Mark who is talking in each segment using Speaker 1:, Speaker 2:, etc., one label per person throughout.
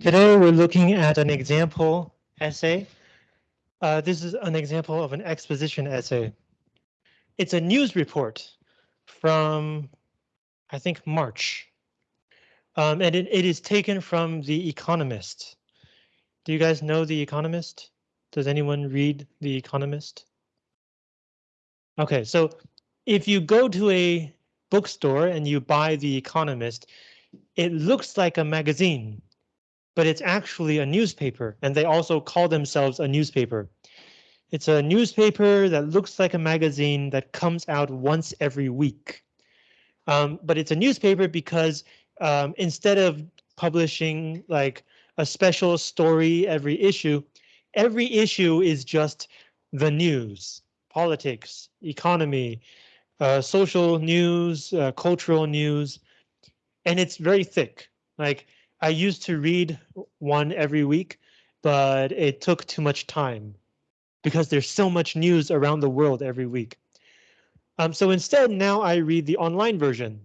Speaker 1: Today we're looking at an example essay. Uh, this is an example of an exposition essay. It's a news report from, I think, March. Um, and it, it is taken from The Economist. Do you guys know The Economist? Does anyone read The Economist? Okay, so if you go to a bookstore and you buy The Economist, it looks like a magazine but it's actually a newspaper and they also call themselves a newspaper. It's a newspaper that looks like a magazine that comes out once every week. Um, but it's a newspaper because um, instead of publishing like a special story every issue, every issue is just the news, politics, economy, uh, social news, uh, cultural news, and it's very thick. Like I used to read one every week, but it took too much time because there's so much news around the world every week. Um, so instead, now I read the online version.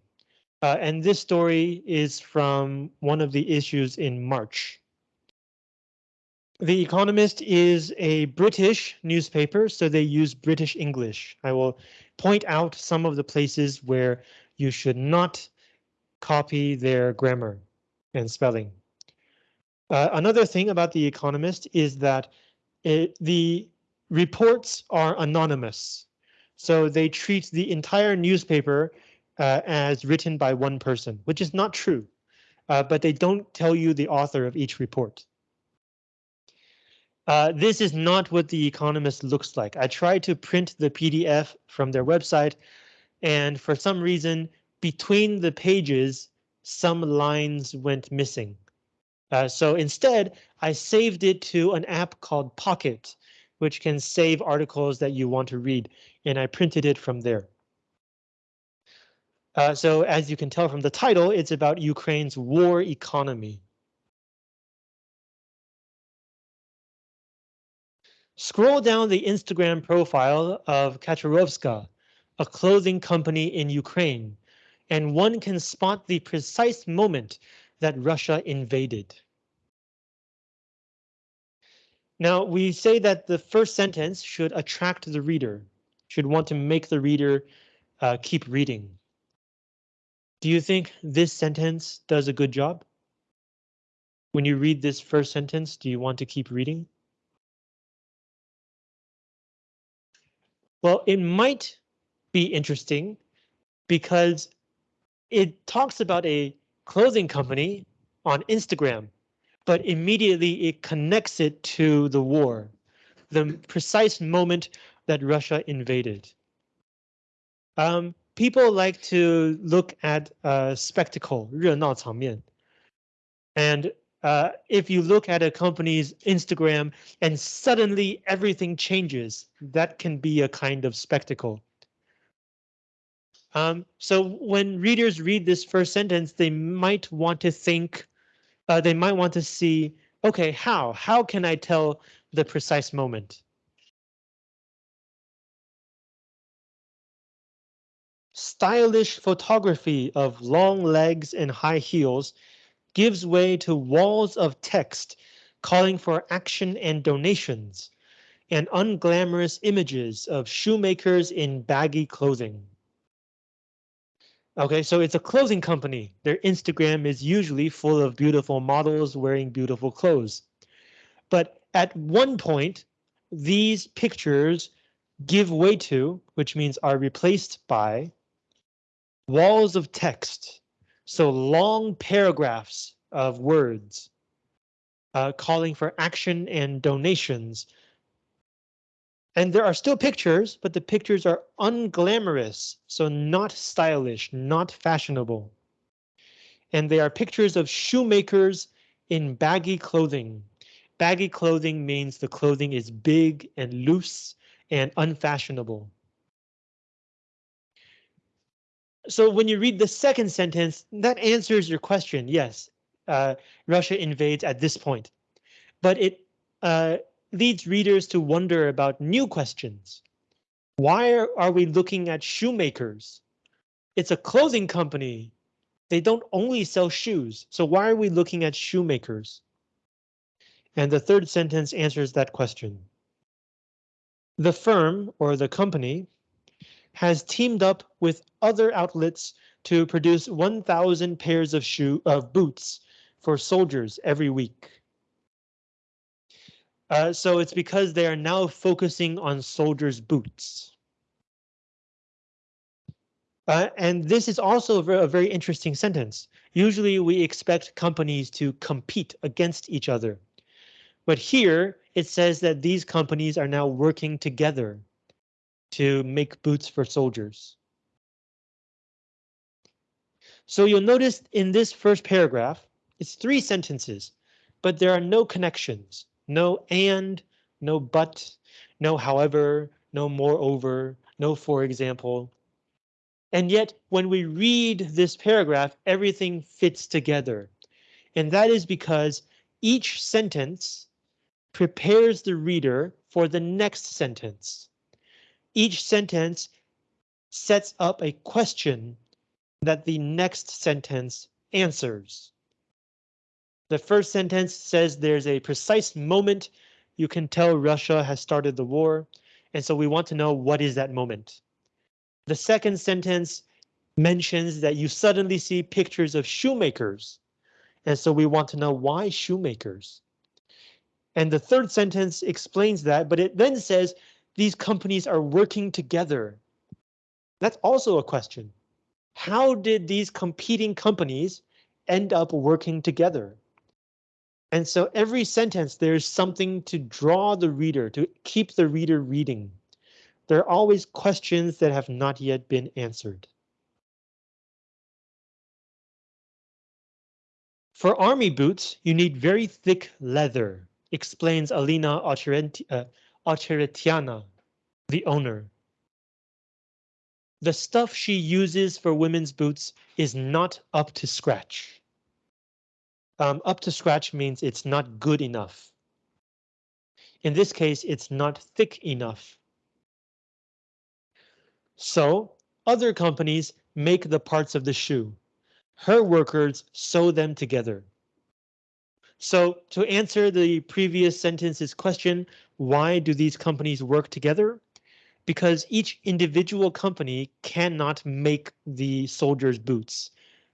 Speaker 1: Uh, and this story is from one of the issues in March. The Economist is a British newspaper, so they use British English. I will point out some of the places where you should not copy their grammar and spelling. Uh, another thing about The Economist is that it, the reports are anonymous. So they treat the entire newspaper uh, as written by one person, which is not true, uh, but they don't tell you the author of each report. Uh, this is not what The Economist looks like. I tried to print the PDF from their website, and for some reason, between the pages, some lines went missing. Uh, so instead, I saved it to an app called Pocket, which can save articles that you want to read, and I printed it from there. Uh, so as you can tell from the title, it's about Ukraine's war economy. Scroll down the Instagram profile of Kachorovska, a clothing company in Ukraine, and one can spot the precise moment that Russia invaded. Now, we say that the first sentence should attract the reader, should want to make the reader uh, keep reading. Do you think this sentence does a good job? When you read this first sentence, do you want to keep reading? Well, it might be interesting because it talks about a clothing company on Instagram, but immediately it connects it to the war, the precise moment that Russia invaded. Um, people like to look at uh, spectacle, 热闹场面. And uh, if you look at a company's Instagram and suddenly everything changes, that can be a kind of spectacle. Um, so when readers read this first sentence, they might want to think, uh, they might want to see, OK, how? How can I tell the precise moment? Stylish photography of long legs and high heels gives way to walls of text calling for action and donations and unglamorous images of shoemakers in baggy clothing. Okay, so it's a clothing company. Their Instagram is usually full of beautiful models wearing beautiful clothes. But at one point, these pictures give way to, which means are replaced by, walls of text. So long paragraphs of words uh, calling for action and donations and there are still pictures, but the pictures are unglamorous, so not stylish, not fashionable. And they are pictures of shoemakers in baggy clothing. Baggy clothing means the clothing is big and loose and unfashionable. So when you read the second sentence, that answers your question. Yes, uh, Russia invades at this point, but it uh, leads readers to wonder about new questions. Why are we looking at shoemakers? It's a clothing company. They don't only sell shoes, so why are we looking at shoemakers? And the third sentence answers that question. The firm or the company has teamed up with other outlets to produce 1,000 pairs of shoe of boots for soldiers every week. Uh, so it's because they are now focusing on soldiers' boots. Uh, and this is also a very interesting sentence. Usually we expect companies to compete against each other. But here it says that these companies are now working together to make boots for soldiers. So you'll notice in this first paragraph, it's three sentences, but there are no connections, no and, no but, no however, no moreover, no for example. And yet when we read this paragraph, everything fits together. And that is because each sentence prepares the reader for the next sentence. Each sentence sets up a question that the next sentence answers. The first sentence says there's a precise moment you can tell Russia has started the war, and so we want to know what is that moment. The second sentence mentions that you suddenly see pictures of shoemakers. And so we want to know why shoemakers. And the third sentence explains that, but it then says these companies are working together. That's also a question. How did these competing companies end up working together? And so every sentence, there's something to draw the reader, to keep the reader reading there are always questions that have not yet been answered. For army boots, you need very thick leather, explains Alina Ocheretiana, uh, the owner. The stuff she uses for women's boots is not up to scratch. Um, up to scratch means it's not good enough. In this case, it's not thick enough. So other companies make the parts of the shoe. Her workers sew them together. So to answer the previous sentence's question, why do these companies work together? Because each individual company cannot make the soldiers' boots.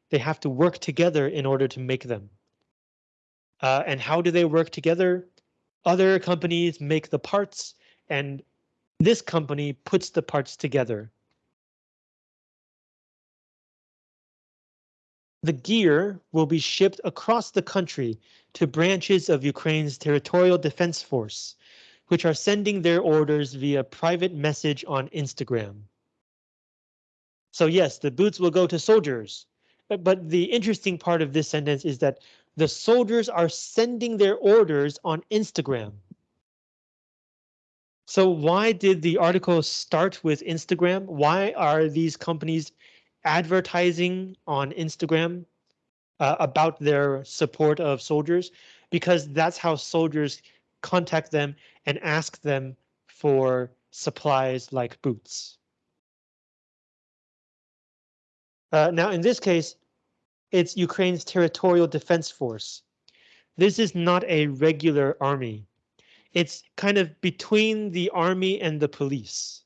Speaker 1: They have to work together in order to make them. Uh, and how do they work together? Other companies make the parts and this company puts the parts together. The gear will be shipped across the country to branches of Ukraine's territorial defense force, which are sending their orders via private message on Instagram. So yes, the boots will go to soldiers, but, but the interesting part of this sentence is that the soldiers are sending their orders on Instagram. So why did the article start with Instagram? Why are these companies advertising on Instagram uh, about their support of soldiers? Because that's how soldiers contact them and ask them for supplies like boots. Uh, now, in this case, it's Ukraine's territorial defense force. This is not a regular army it's kind of between the army and the police.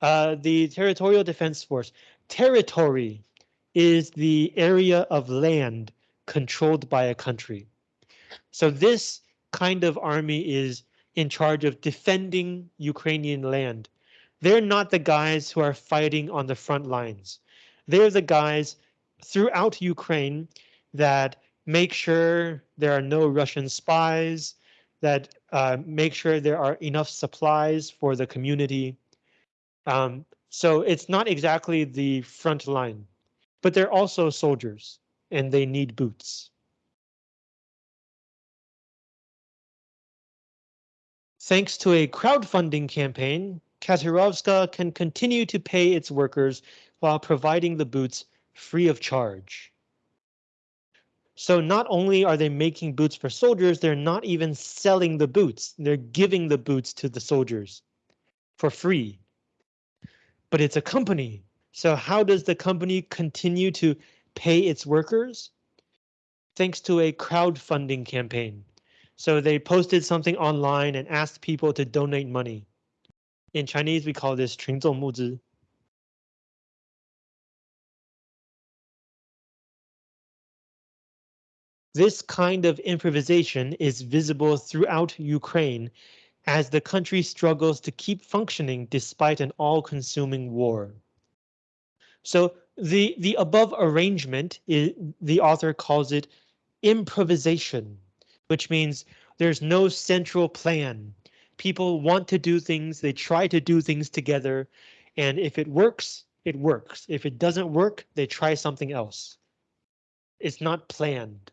Speaker 1: Uh, the Territorial Defense Force. Territory is the area of land controlled by a country. So this kind of army is in charge of defending Ukrainian land. They're not the guys who are fighting on the front lines. They're the guys throughout Ukraine that make sure there are no Russian spies, that uh, make sure there are enough supplies for the community. Um, so it's not exactly the front line, but they're also soldiers and they need boots. Thanks to a crowdfunding campaign, Kachorovska can continue to pay its workers while providing the boots free of charge. So not only are they making boots for soldiers, they're not even selling the boots. They're giving the boots to the soldiers for free. But it's a company. So how does the company continue to pay its workers? Thanks to a crowdfunding campaign. So they posted something online and asked people to donate money. In Chinese, we call this 群众募资. This kind of improvisation is visible throughout Ukraine as the country struggles to keep functioning despite an all-consuming war. So the, the above arrangement, is, the author calls it improvisation, which means there's no central plan. People want to do things, they try to do things together, and if it works, it works. If it doesn't work, they try something else. It's not planned.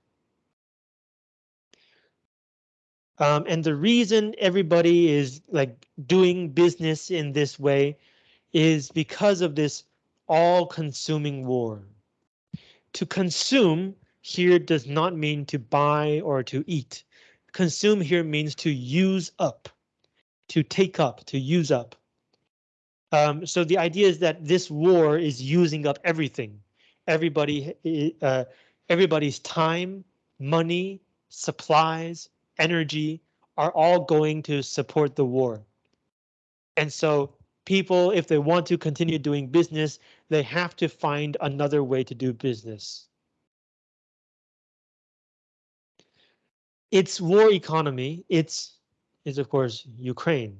Speaker 1: Um, and the reason everybody is like doing business in this way is because of this all-consuming war. To consume here does not mean to buy or to eat. Consume here means to use up, to take up, to use up. Um, so the idea is that this war is using up everything. Everybody, uh, everybody's time, money, supplies, energy are all going to support the war. And so people, if they want to continue doing business, they have to find another way to do business. Its war economy, it's is of course Ukraine.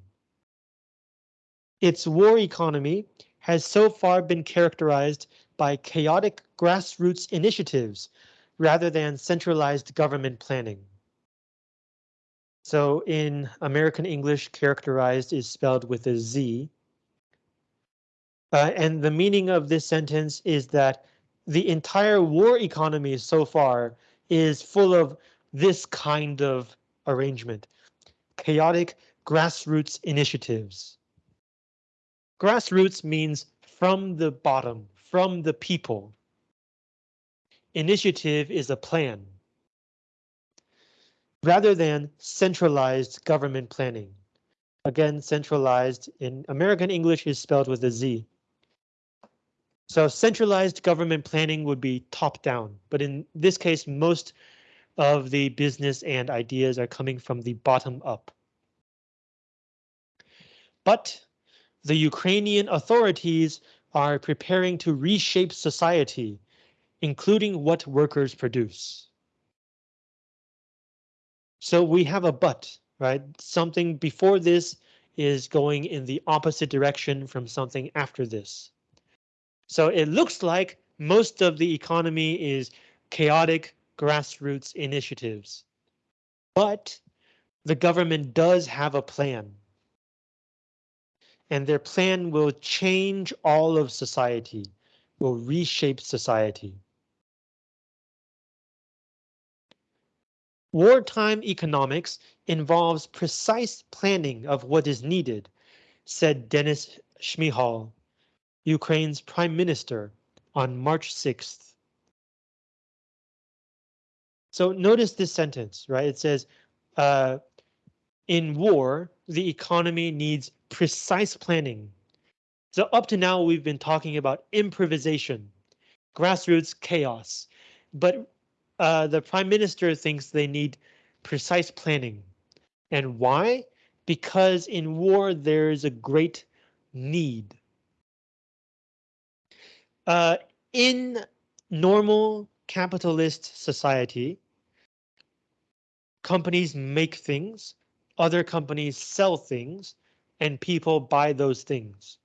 Speaker 1: Its war economy has so far been characterized by chaotic grassroots initiatives rather than centralized government planning. So in American English, characterized is spelled with a Z. Uh, and the meaning of this sentence is that the entire war economy so far is full of this kind of arrangement. Chaotic grassroots initiatives. Grassroots means from the bottom, from the people. Initiative is a plan rather than centralized government planning. Again, centralized in American English is spelled with a Z. So centralized government planning would be top down, but in this case, most of the business and ideas are coming from the bottom up. But the Ukrainian authorities are preparing to reshape society, including what workers produce. So we have a but, right? Something before this is going in the opposite direction from something after this. So it looks like most of the economy is chaotic grassroots initiatives. But the government does have a plan. And their plan will change all of society, will reshape society. Wartime economics involves precise planning of what is needed, said Denis Shmyhal, Ukraine's prime minister, on March 6th. So notice this sentence, right? It says, uh, in war, the economy needs precise planning. So up to now, we've been talking about improvisation, grassroots chaos, but uh, the prime minister thinks they need precise planning. And why? Because in war, there is a great need. Uh, in normal capitalist society, companies make things, other companies sell things, and people buy those things.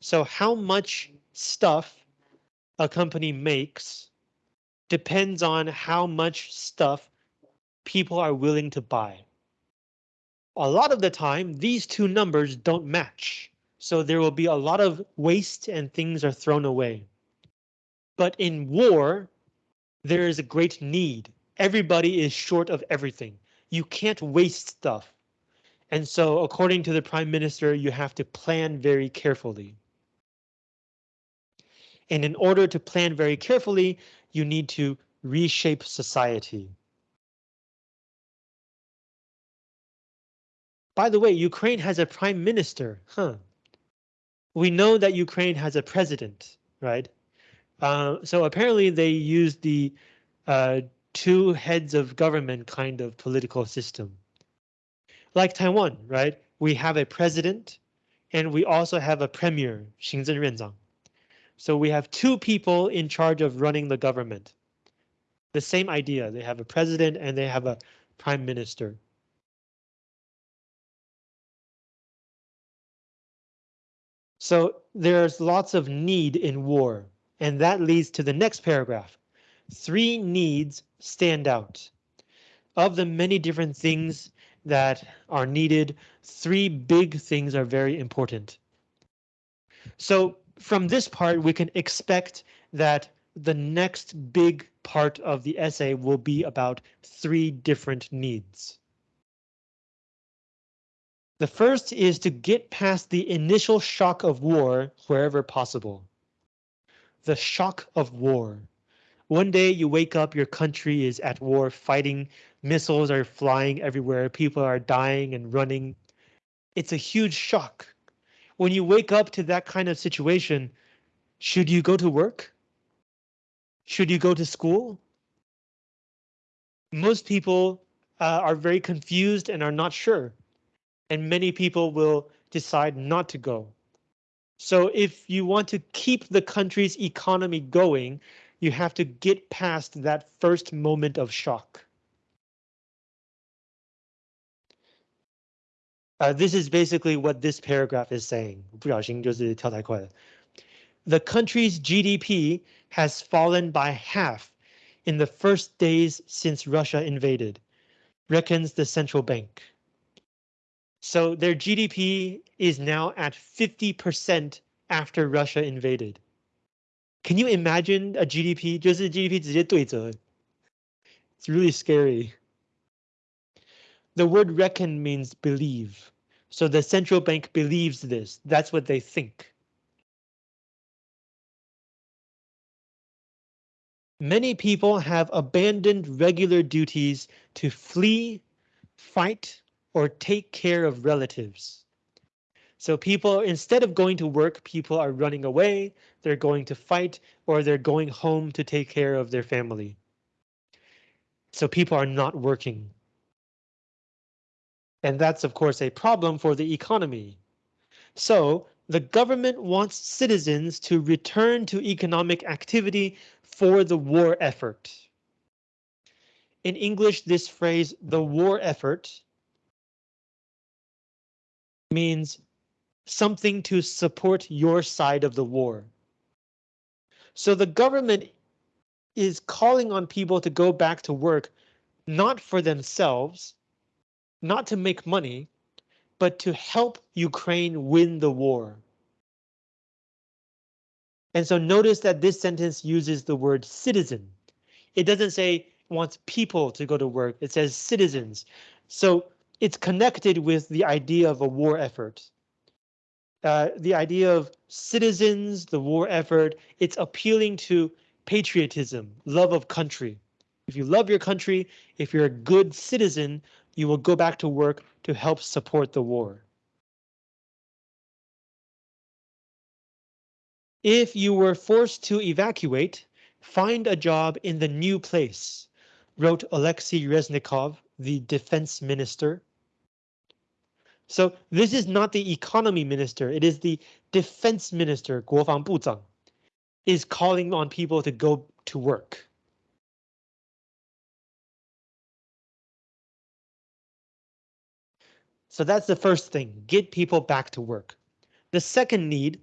Speaker 1: So how much stuff a company makes depends on how much stuff people are willing to buy. A lot of the time, these two numbers don't match, so there will be a lot of waste and things are thrown away. But in war, there is a great need. Everybody is short of everything. You can't waste stuff. And so according to the prime minister, you have to plan very carefully. And in order to plan very carefully, you need to reshape society. By the way, Ukraine has a prime minister, huh? We know that Ukraine has a president, right? Uh, so apparently they use the uh, two heads of government kind of political system. Like Taiwan, right? We have a president and we also have a premier, 行政院长. So we have two people in charge of running the government. The same idea, they have a president and they have a prime minister. So there's lots of need in war, and that leads to the next paragraph. Three needs stand out. Of the many different things that are needed, three big things are very important. So from this part, we can expect that the next big part of the essay will be about three different needs. The first is to get past the initial shock of war wherever possible. The shock of war. One day you wake up, your country is at war fighting, missiles are flying everywhere, people are dying and running. It's a huge shock. When you wake up to that kind of situation, should you go to work? Should you go to school? Most people uh, are very confused and are not sure and many people will decide not to go. So if you want to keep the country's economy going, you have to get past that first moment of shock. Uh, this is basically what this paragraph is saying. The country's GDP has fallen by half in the first days since Russia invaded, reckons the central bank. So their GDP is now at 50% after Russia invaded. Can you imagine a GDP? a GDP 直接对折. It's really scary. The word reckon means believe. So the central bank believes this. That's what they think. Many people have abandoned regular duties to flee, fight, or take care of relatives. So people, instead of going to work, people are running away, they're going to fight, or they're going home to take care of their family. So people are not working. And that's, of course, a problem for the economy. So the government wants citizens to return to economic activity for the war effort. In English, this phrase, the war effort, means something to support your side of the war. So the government is calling on people to go back to work, not for themselves, not to make money, but to help Ukraine win the war. And so notice that this sentence uses the word citizen. It doesn't say wants people to go to work. It says citizens. So it's connected with the idea of a war effort. Uh, the idea of citizens, the war effort, it's appealing to patriotism, love of country. If you love your country, if you're a good citizen, you will go back to work to help support the war. If you were forced to evacuate, find a job in the new place, wrote Alexei Reznikov, the defense minister. So this is not the economy minister, it is the defense minister, 国防部长, is calling on people to go to work. So that's the first thing, get people back to work. The second need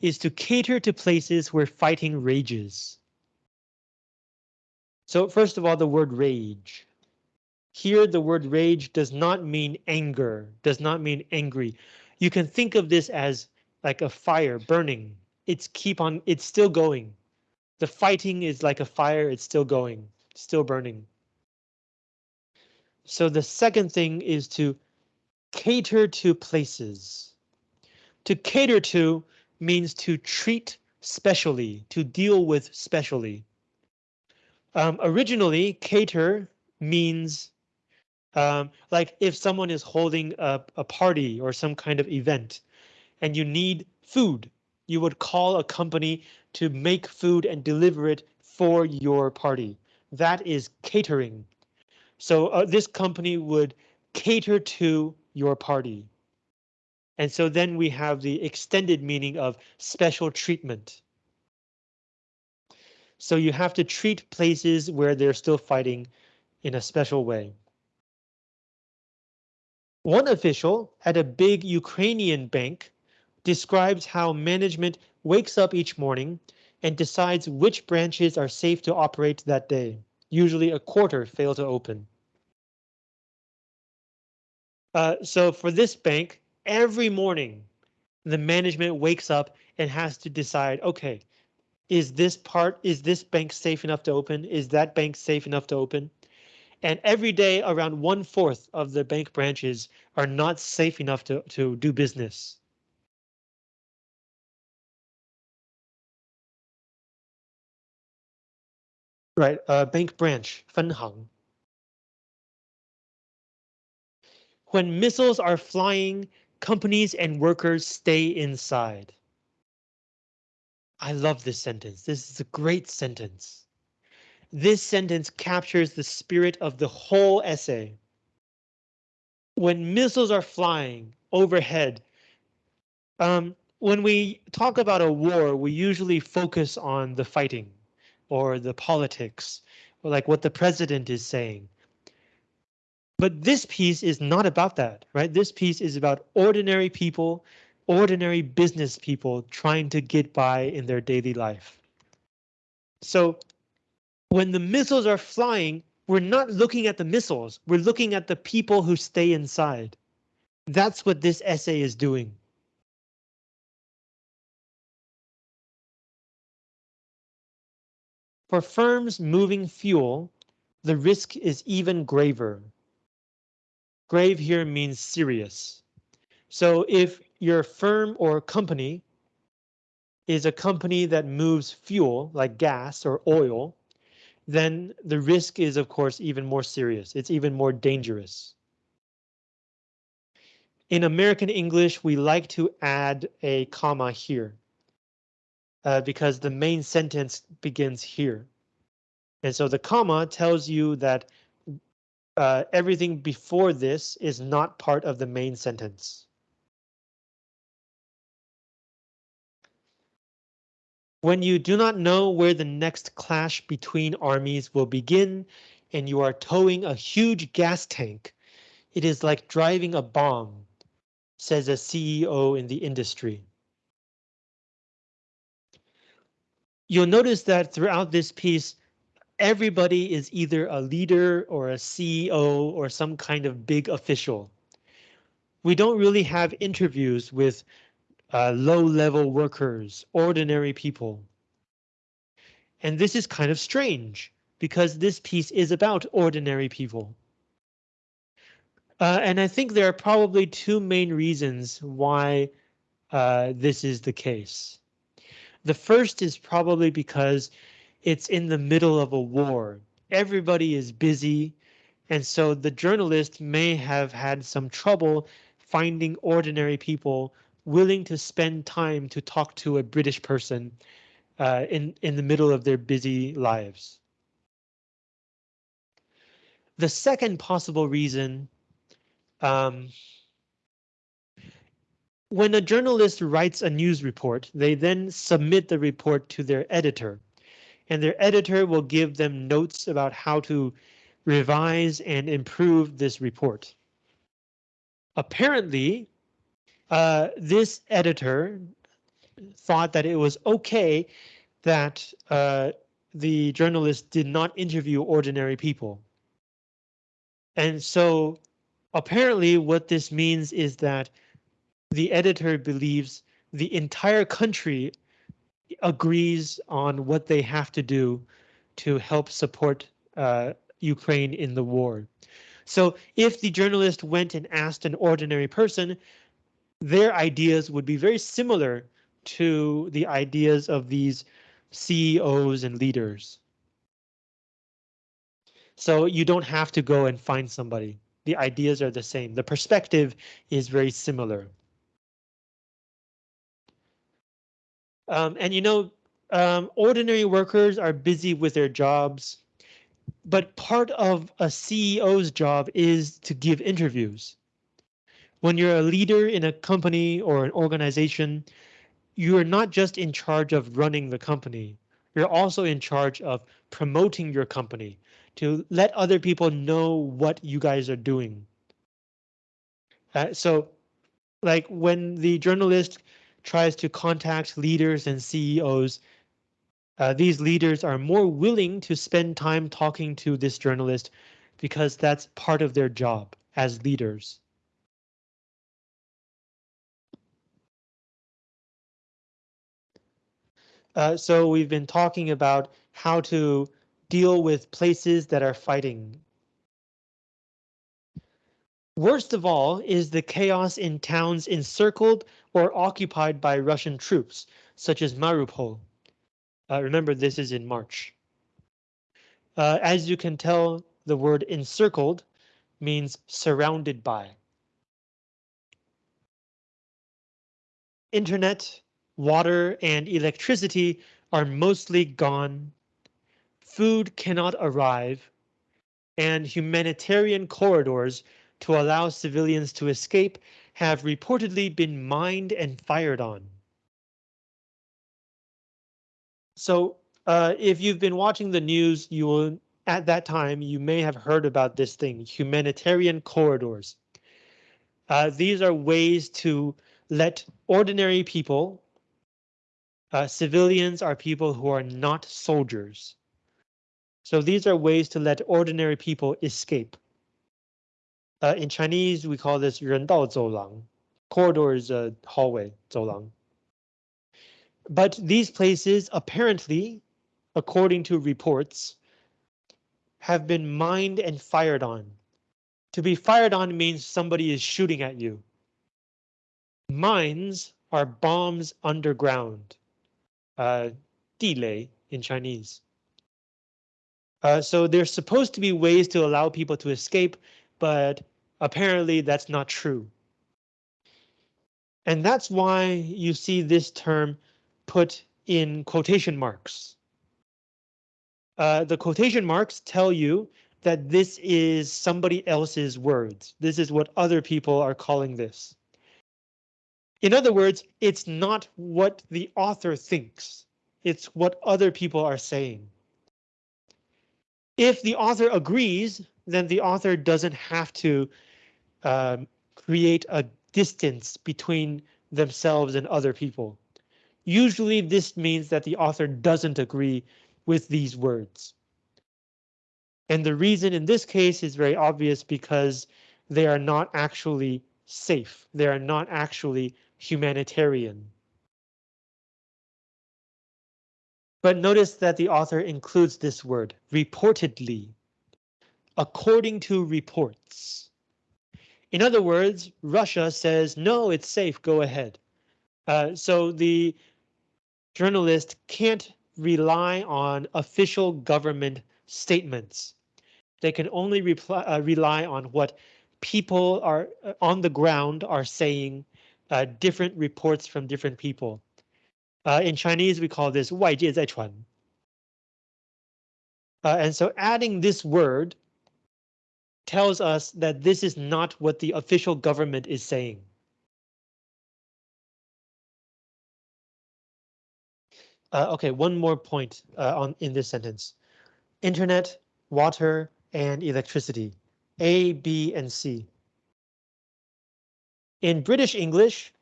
Speaker 1: is to cater to places where fighting rages. So first of all, the word rage. Here, the word rage does not mean anger, does not mean angry. You can think of this as like a fire burning. It's keep on, it's still going. The fighting is like a fire, it's still going, still burning. So the second thing is to cater to places. To cater to means to treat specially, to deal with specially. Um, originally, cater means um, like if someone is holding a, a party or some kind of event and you need food, you would call a company to make food and deliver it for your party. That is catering. So uh, this company would cater to your party. And so then we have the extended meaning of special treatment. So you have to treat places where they're still fighting in a special way. One official at a big Ukrainian bank describes how management wakes up each morning and decides which branches are safe to operate that day. Usually a quarter fail to open. Uh, so for this bank, every morning, the management wakes up and has to decide, OK, is this part, is this bank safe enough to open? Is that bank safe enough to open? And every day around one fourth of the bank branches are not safe enough to, to do business. Right, uh, bank branch, 分行. When missiles are flying, companies and workers stay inside. I love this sentence. This is a great sentence. This sentence captures the spirit of the whole essay. When missiles are flying overhead, um, when we talk about a war, we usually focus on the fighting or the politics or like what the president is saying. But this piece is not about that, right? This piece is about ordinary people ordinary business people trying to get by in their daily life. So when the missiles are flying, we're not looking at the missiles, we're looking at the people who stay inside. That's what this essay is doing. For firms moving fuel, the risk is even graver. Grave here means serious. So if your firm or company is a company that moves fuel like gas or oil, then the risk is of course even more serious. It's even more dangerous. In American English, we like to add a comma here uh, because the main sentence begins here. And so the comma tells you that uh, everything before this is not part of the main sentence. When you do not know where the next clash between armies will begin, and you are towing a huge gas tank, it is like driving a bomb, says a CEO in the industry. You'll notice that throughout this piece, everybody is either a leader or a CEO or some kind of big official. We don't really have interviews with uh, low level workers, ordinary people. And this is kind of strange because this piece is about ordinary people. Uh, and I think there are probably two main reasons why uh, this is the case. The first is probably because it's in the middle of a war. Everybody is busy, and so the journalist may have had some trouble finding ordinary people willing to spend time to talk to a British person uh, in, in the middle of their busy lives. The second possible reason um, when a journalist writes a news report, they then submit the report to their editor, and their editor will give them notes about how to revise and improve this report. Apparently, uh, this editor thought that it was OK that uh, the journalist did not interview ordinary people. And so apparently what this means is that the editor believes the entire country agrees on what they have to do to help support uh, Ukraine in the war. So if the journalist went and asked an ordinary person, their ideas would be very similar to the ideas of these CEOs and leaders. So you don't have to go and find somebody. The ideas are the same. The perspective is very similar. Um, and you know, um, ordinary workers are busy with their jobs, but part of a CEO's job is to give interviews. When you're a leader in a company or an organization, you are not just in charge of running the company. You're also in charge of promoting your company to let other people know what you guys are doing. Uh, so like when the journalist tries to contact leaders and CEOs, uh, these leaders are more willing to spend time talking to this journalist because that's part of their job as leaders. Uh, so we've been talking about how to deal with places that are fighting. Worst of all is the chaos in towns encircled or occupied by Russian troops, such as Mariupol. Uh, remember, this is in March. Uh, as you can tell, the word encircled means surrounded by. Internet, water, and electricity are mostly gone. Food cannot arrive, and humanitarian corridors to allow civilians to escape have reportedly been mined and fired on. So uh, if you've been watching the news, you will at that time you may have heard about this thing, humanitarian corridors. Uh, these are ways to let ordinary people, uh, civilians are people who are not soldiers. So these are ways to let ordinary people escape. Uh, in Chinese, we call this 人道走廊. Corridor is a hallway, 走廊. But these places apparently, according to reports, have been mined and fired on. To be fired on means somebody is shooting at you. Mines are bombs underground. Uh, 地雷 in Chinese. Uh, so there's supposed to be ways to allow people to escape, but apparently that's not true. And that's why you see this term put in quotation marks. Uh, the quotation marks tell you that this is somebody else's words. This is what other people are calling this. In other words, it's not what the author thinks. It's what other people are saying. If the author agrees, then the author doesn't have to um, create a distance between themselves and other people. Usually this means that the author doesn't agree with these words. And the reason in this case is very obvious because they are not actually safe. They are not actually humanitarian. But notice that the author includes this word, reportedly, according to reports. In other words, Russia says, no, it's safe, go ahead. Uh, so the journalist can't rely on official government statements. They can only reply, uh, rely on what people are uh, on the ground are saying uh, different reports from different people. Uh, in Chinese, we call this 外界在传. Uh, and so adding this word tells us that this is not what the official government is saying. Uh, okay, one more point uh, on in this sentence. Internet, water, and electricity. A, B, and C. In British English,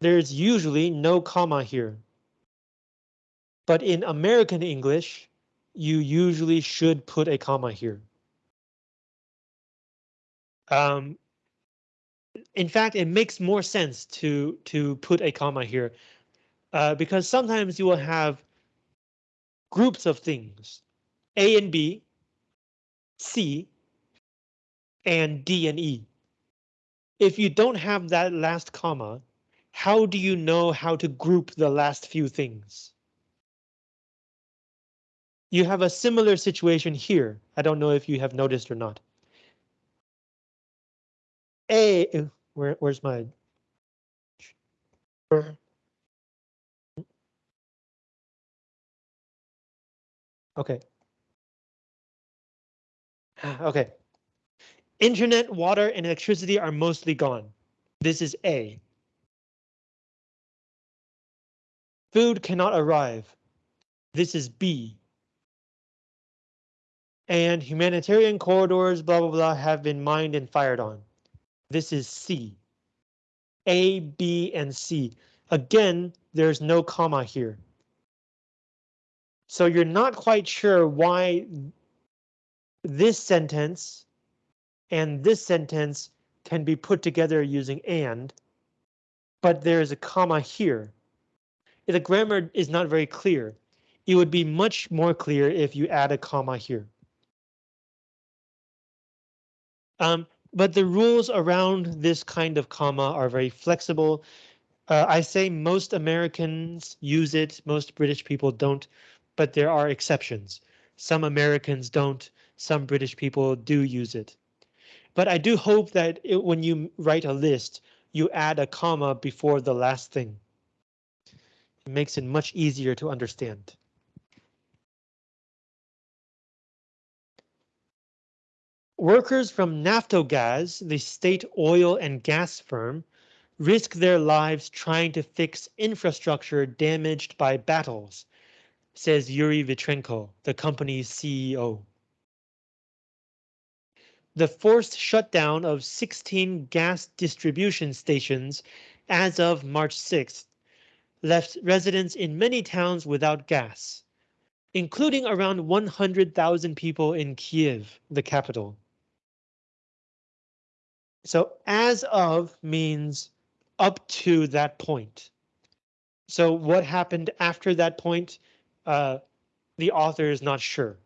Speaker 1: there's usually no comma here. But in American English, you usually should put a comma here. Um, in fact, it makes more sense to to put a comma here uh, because sometimes you will have groups of things, A and B, C, and D and E. If you don't have that last comma, how do you know how to group the last few things? You have a similar situation here. I don't know if you have noticed or not. A, uh, where, where's my? Okay. Okay. Internet, water, and electricity are mostly gone. This is A. Food cannot arrive. This is B. And humanitarian corridors, blah, blah, blah, have been mined and fired on. This is C. A, B, and C. Again, there's no comma here. So you're not quite sure why this sentence and this sentence can be put together using and, but there is a comma here. The grammar is not very clear. It would be much more clear if you add a comma here. Um, but the rules around this kind of comma are very flexible. Uh, I say most Americans use it, most British people don't, but there are exceptions. Some Americans don't, some British people do use it. But I do hope that it, when you write a list, you add a comma before the last thing. It makes it much easier to understand. Workers from Naftogaz, the state oil and gas firm, risk their lives trying to fix infrastructure damaged by battles, says Yuri Vitrenko, the company's CEO. The forced shutdown of 16 gas distribution stations as of March 6th left residents in many towns without gas, including around 100,000 people in Kiev, the capital. So as of means up to that point. So what happened after that point, uh, the author is not sure.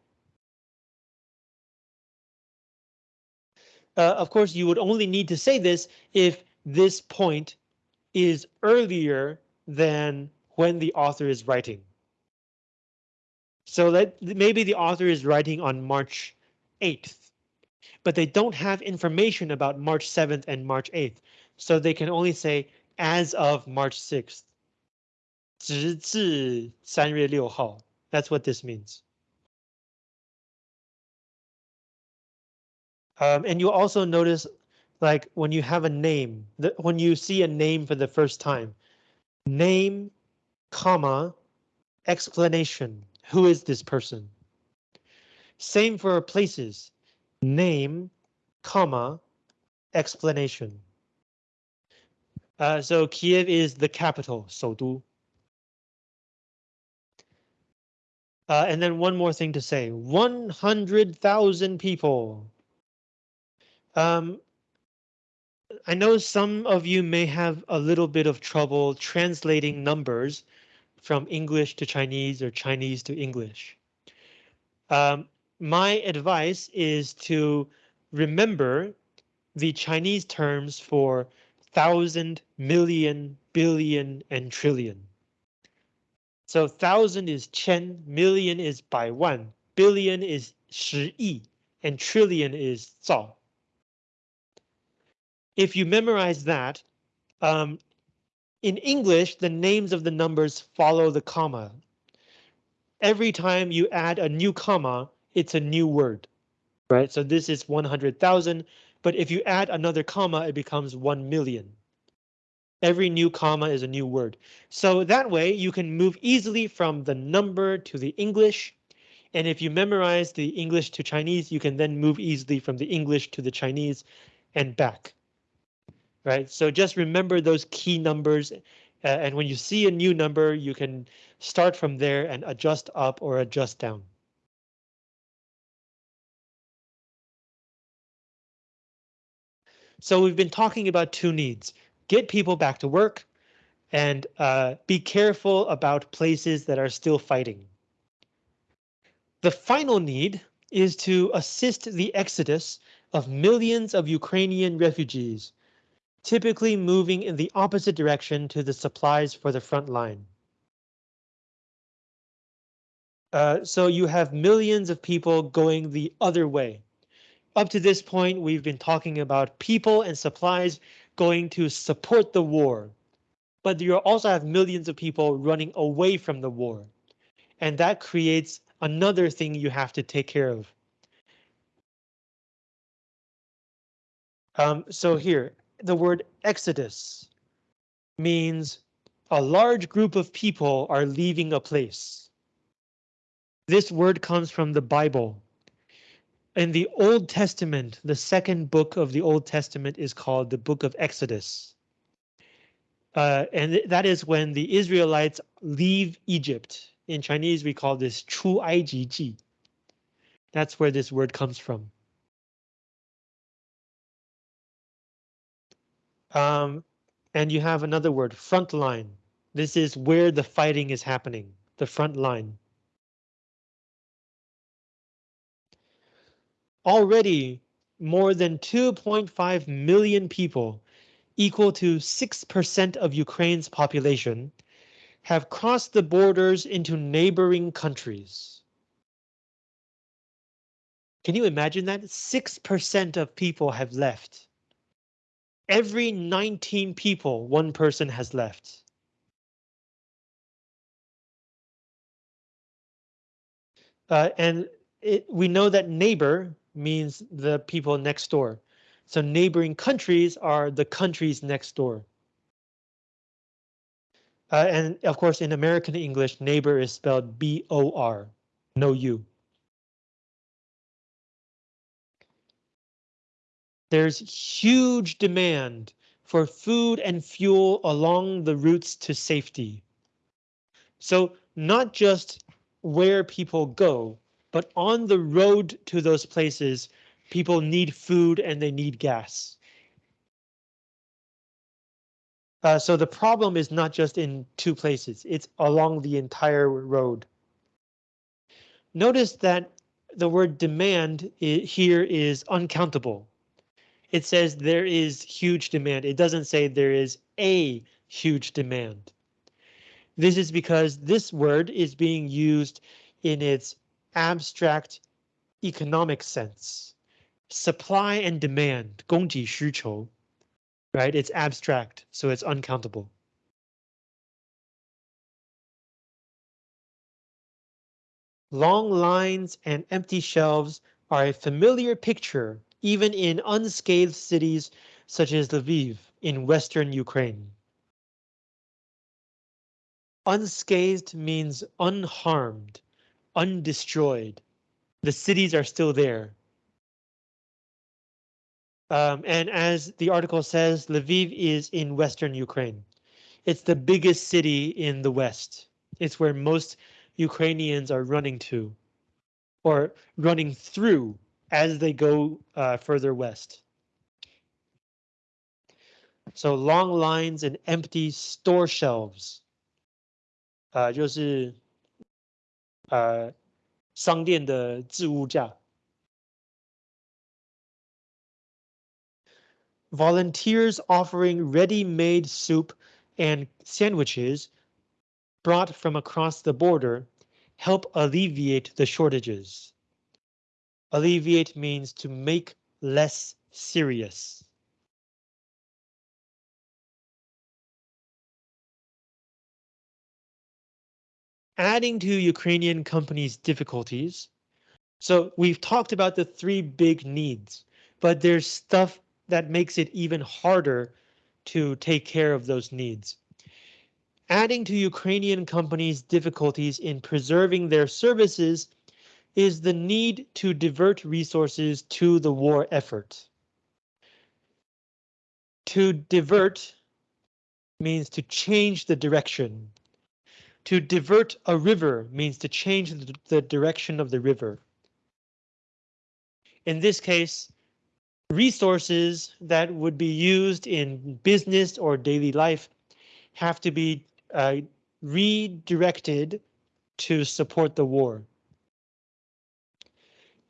Speaker 1: Uh, of course, you would only need to say this if this point is earlier than when the author is writing. So that maybe the author is writing on March 8th but they don't have information about March 7th and March 8th, so they can only say as of March 6th. 直至三月六号. That's what this means. Um, and you also notice, like when you have a name, that when you see a name for the first time, name, comma, explanation. Who is this person? Same for places name, comma, explanation. Uh, so Kiev is the capital, 首都. Uh, and then one more thing to say, 100,000 people. Um, I know some of you may have a little bit of trouble translating numbers from English to Chinese or Chinese to English. Um, my advice is to remember the Chinese terms for thousand, million, billion, and trillion. So thousand is qian, million is bai wan, billion is shi yi, and trillion is zao. If you memorize that, um, in English, the names of the numbers follow the comma. Every time you add a new comma, it's a new word, right? So this is 100,000, but if you add another comma, it becomes 1 million. Every new comma is a new word. So that way you can move easily from the number to the English. And if you memorize the English to Chinese, you can then move easily from the English to the Chinese and back. Right, so just remember those key numbers. Uh, and when you see a new number, you can start from there and adjust up or adjust down. So we've been talking about two needs, get people back to work and uh, be careful about places that are still fighting. The final need is to assist the exodus of millions of Ukrainian refugees, typically moving in the opposite direction to the supplies for the front line. Uh, so you have millions of people going the other way. Up to this point, we've been talking about people and supplies going to support the war. But you also have millions of people running away from the war. And that creates another thing you have to take care of. Um, so here, the word exodus means a large group of people are leaving a place. This word comes from the Bible in the Old Testament, the second book of the Old Testament is called the book of Exodus. Uh, and that is when the Israelites leave Egypt. In Chinese, we call this Chu Ai Ji Ji. That's where this word comes from. Um, and you have another word, front line. This is where the fighting is happening, the front line. Already, more than 2.5 million people, equal to 6% of Ukraine's population, have crossed the borders into neighboring countries. Can you imagine that? 6% of people have left. Every 19 people, one person has left. Uh, and it, we know that neighbor means the people next door. So neighboring countries are the countries next door. Uh, and of course, in American English, neighbor is spelled B-O-R, no U. There's huge demand for food and fuel along the routes to safety. So not just where people go, but on the road to those places, people need food and they need gas. Uh, so the problem is not just in two places, it's along the entire road. Notice that the word demand here is uncountable. It says there is huge demand. It doesn't say there is a huge demand. This is because this word is being used in its abstract economic sense. Supply and demand, 供给需求, right? It's abstract, so it's uncountable. Long lines and empty shelves are a familiar picture even in unscathed cities such as Lviv in western Ukraine. Unscathed means unharmed, undestroyed. The cities are still there. Um, and as the article says, Lviv is in western Ukraine. It's the biggest city in the west. It's where most Ukrainians are running to or running through as they go uh, further west. So long lines and empty store shelves. Uh, 就是 呃商店的置物架。Volunteers offering ready-made soup and sandwiches brought from across the border help alleviate the shortages. Alleviate means to make less serious. Adding to Ukrainian companies' difficulties. So we've talked about the three big needs, but there's stuff that makes it even harder to take care of those needs. Adding to Ukrainian companies' difficulties in preserving their services is the need to divert resources to the war effort. To divert means to change the direction. To divert a river means to change the direction of the river. In this case, resources that would be used in business or daily life have to be uh, redirected to support the war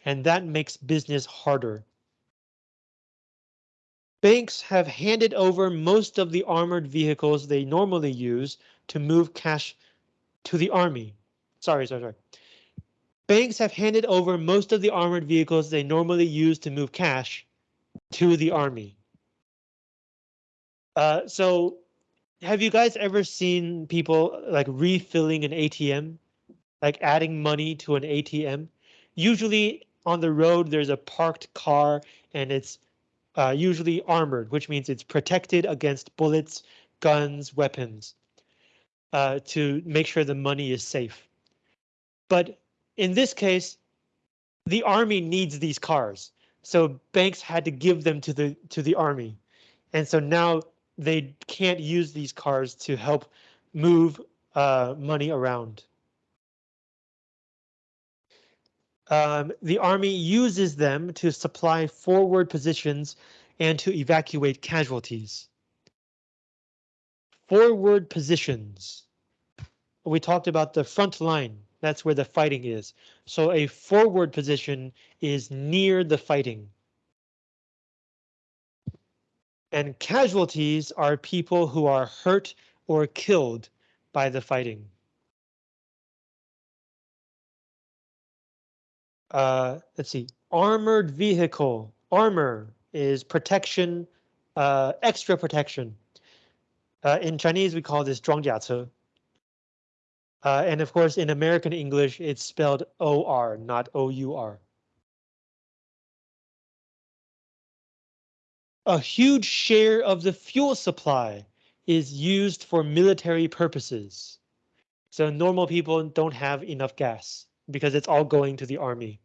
Speaker 1: and that makes business harder. Banks have handed over most of the armored vehicles they normally use to move cash to the army. Sorry, sorry, sorry. Banks have handed over most of the armored vehicles they normally use to move cash to the army. Uh, so have you guys ever seen people like refilling an ATM, like adding money to an ATM? Usually on the road, there's a parked car and it's uh, usually armored, which means it's protected against bullets, guns, weapons, uh, to make sure the money is safe. But in this case, the army needs these cars, so banks had to give them to the to the army, and so now they can't use these cars to help move uh, money around. Um, the army uses them to supply forward positions and to evacuate casualties. Forward positions. We talked about the front line. That's where the fighting is. So a forward position is near the fighting. And casualties are people who are hurt or killed by the fighting. Uh, let's see, armored vehicle. Armor is protection, uh, extra protection. Uh, in Chinese, we call this 装甲车. Uh, and of course, in American English, it's spelled OR, not OUR. A huge share of the fuel supply is used for military purposes. So normal people don't have enough gas because it's all going to the army.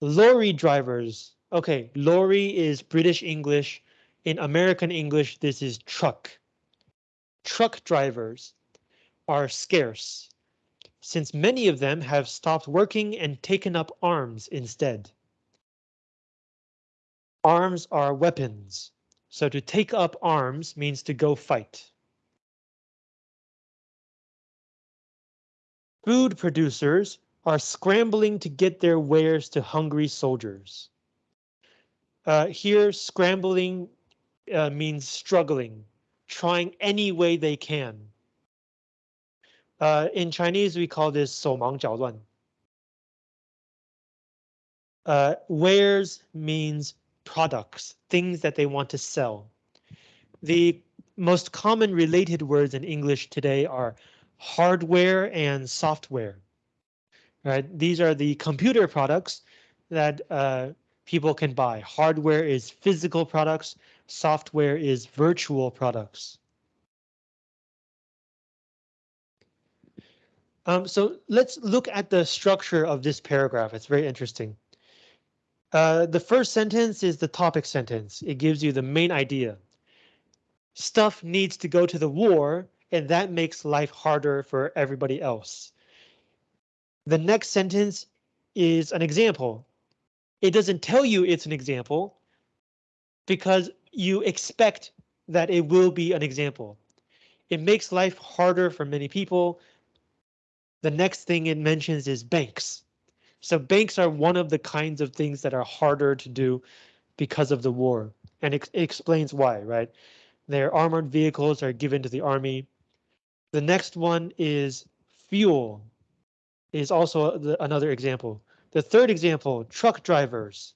Speaker 1: Lorry drivers. OK, lorry is British English. in American English, this is truck. Truck drivers are scarce, since many of them have stopped working and taken up arms instead. Arms are weapons, so to take up arms means to go fight. Food producers are scrambling to get their wares to hungry soldiers. Uh, here, scrambling uh, means struggling, trying any way they can. Uh, in Chinese, we call this 手忙脚乱. Uh, wares means products, things that they want to sell. The most common related words in English today are hardware and software. Right, these are the computer products that uh, people can buy. Hardware is physical products, software is virtual products. Um, so let's look at the structure of this paragraph. It's very interesting. Uh, the first sentence is the topic sentence. It gives you the main idea. Stuff needs to go to the war and that makes life harder for everybody else. The next sentence is an example. It doesn't tell you it's an example because you expect that it will be an example. It makes life harder for many people. The next thing it mentions is banks. So banks are one of the kinds of things that are harder to do because of the war. And it, it explains why, right? Their armored vehicles are given to the army. The next one is fuel is also the, another example. The third example, truck drivers.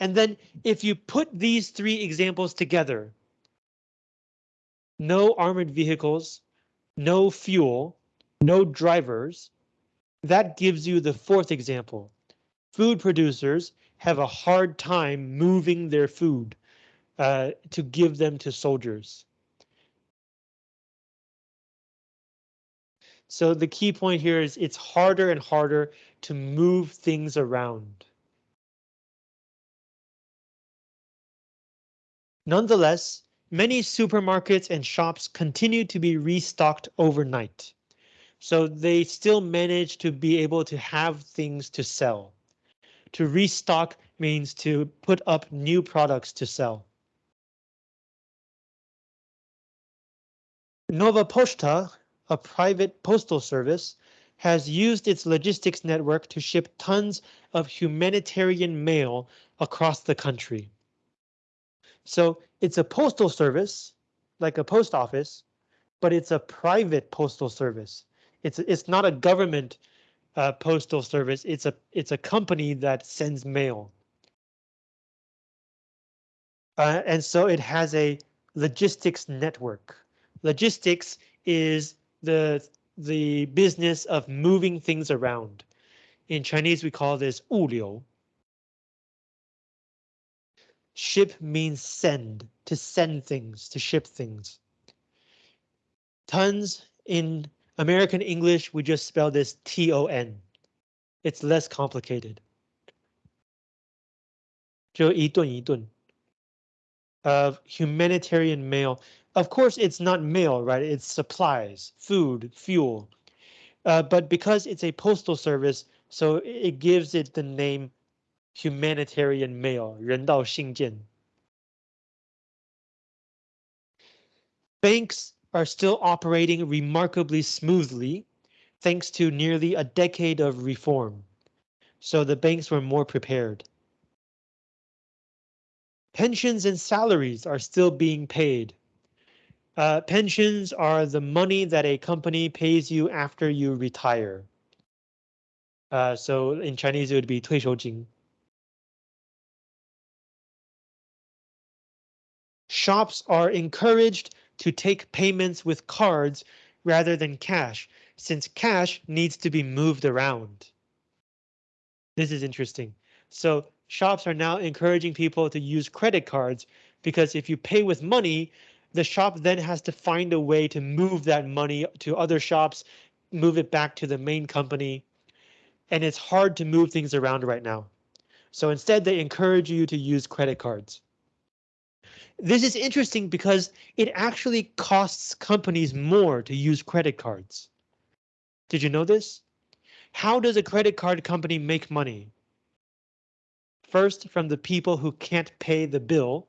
Speaker 1: And then if you put these three examples together, no armored vehicles, no fuel, no drivers, that gives you the fourth example. Food producers have a hard time moving their food uh, to give them to soldiers. So the key point here is it's harder and harder to move things around. Nonetheless, many supermarkets and shops continue to be restocked overnight. So they still manage to be able to have things to sell. To restock means to put up new products to sell. Nova Poshta a private postal service, has used its logistics network to ship tons of humanitarian mail across the country. So it's a postal service, like a post office, but it's a private postal service. It's it's not a government uh, postal service. It's a it's a company that sends mail. Uh, and so it has a logistics network. Logistics is the the business of moving things around. In Chinese, we call this 物流. Ship means send, to send things, to ship things. Tons in American English, we just spell this T-O-N. It's less complicated. 就一顿一顿 of humanitarian mail. Of course, it's not mail, right? It's supplies, food, fuel. Uh, but because it's a postal service, so it gives it the name humanitarian mail, 人道信件. Banks are still operating remarkably smoothly, thanks to nearly a decade of reform. So the banks were more prepared. Pensions and salaries are still being paid. Uh, pensions are the money that a company pays you after you retire. Uh, so in Chinese, it would be 退休金. Shops are encouraged to take payments with cards rather than cash, since cash needs to be moved around. This is interesting. So shops are now encouraging people to use credit cards because if you pay with money, the shop then has to find a way to move that money to other shops, move it back to the main company. And it's hard to move things around right now. So instead, they encourage you to use credit cards. This is interesting because it actually costs companies more to use credit cards. Did you know this? How does a credit card company make money? First, from the people who can't pay the bill.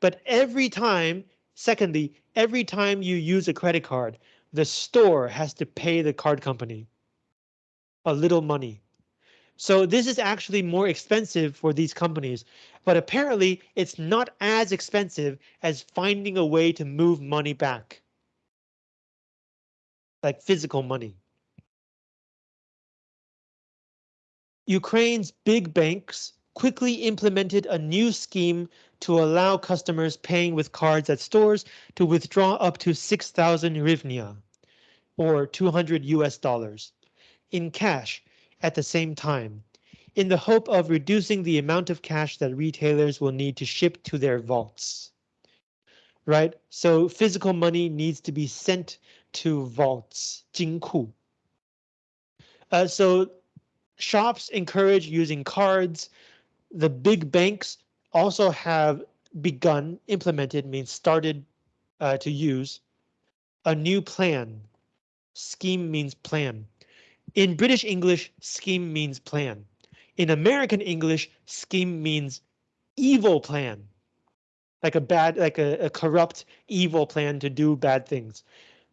Speaker 1: But every time, secondly, every time you use a credit card, the store has to pay the card company a little money. So this is actually more expensive for these companies, but apparently it's not as expensive as finding a way to move money back. Like physical money. Ukraine's big banks quickly implemented a new scheme to allow customers paying with cards at stores to withdraw up to 6,000 hryvnia, or 200 US dollars, in cash at the same time, in the hope of reducing the amount of cash that retailers will need to ship to their vaults. Right, so physical money needs to be sent to vaults, 金库. Uh, so shops encourage using cards. The big banks also have begun, implemented means started uh, to use a new plan. Scheme means plan in British English, scheme means plan. In American English, scheme means evil plan. Like a bad, like a, a corrupt, evil plan to do bad things.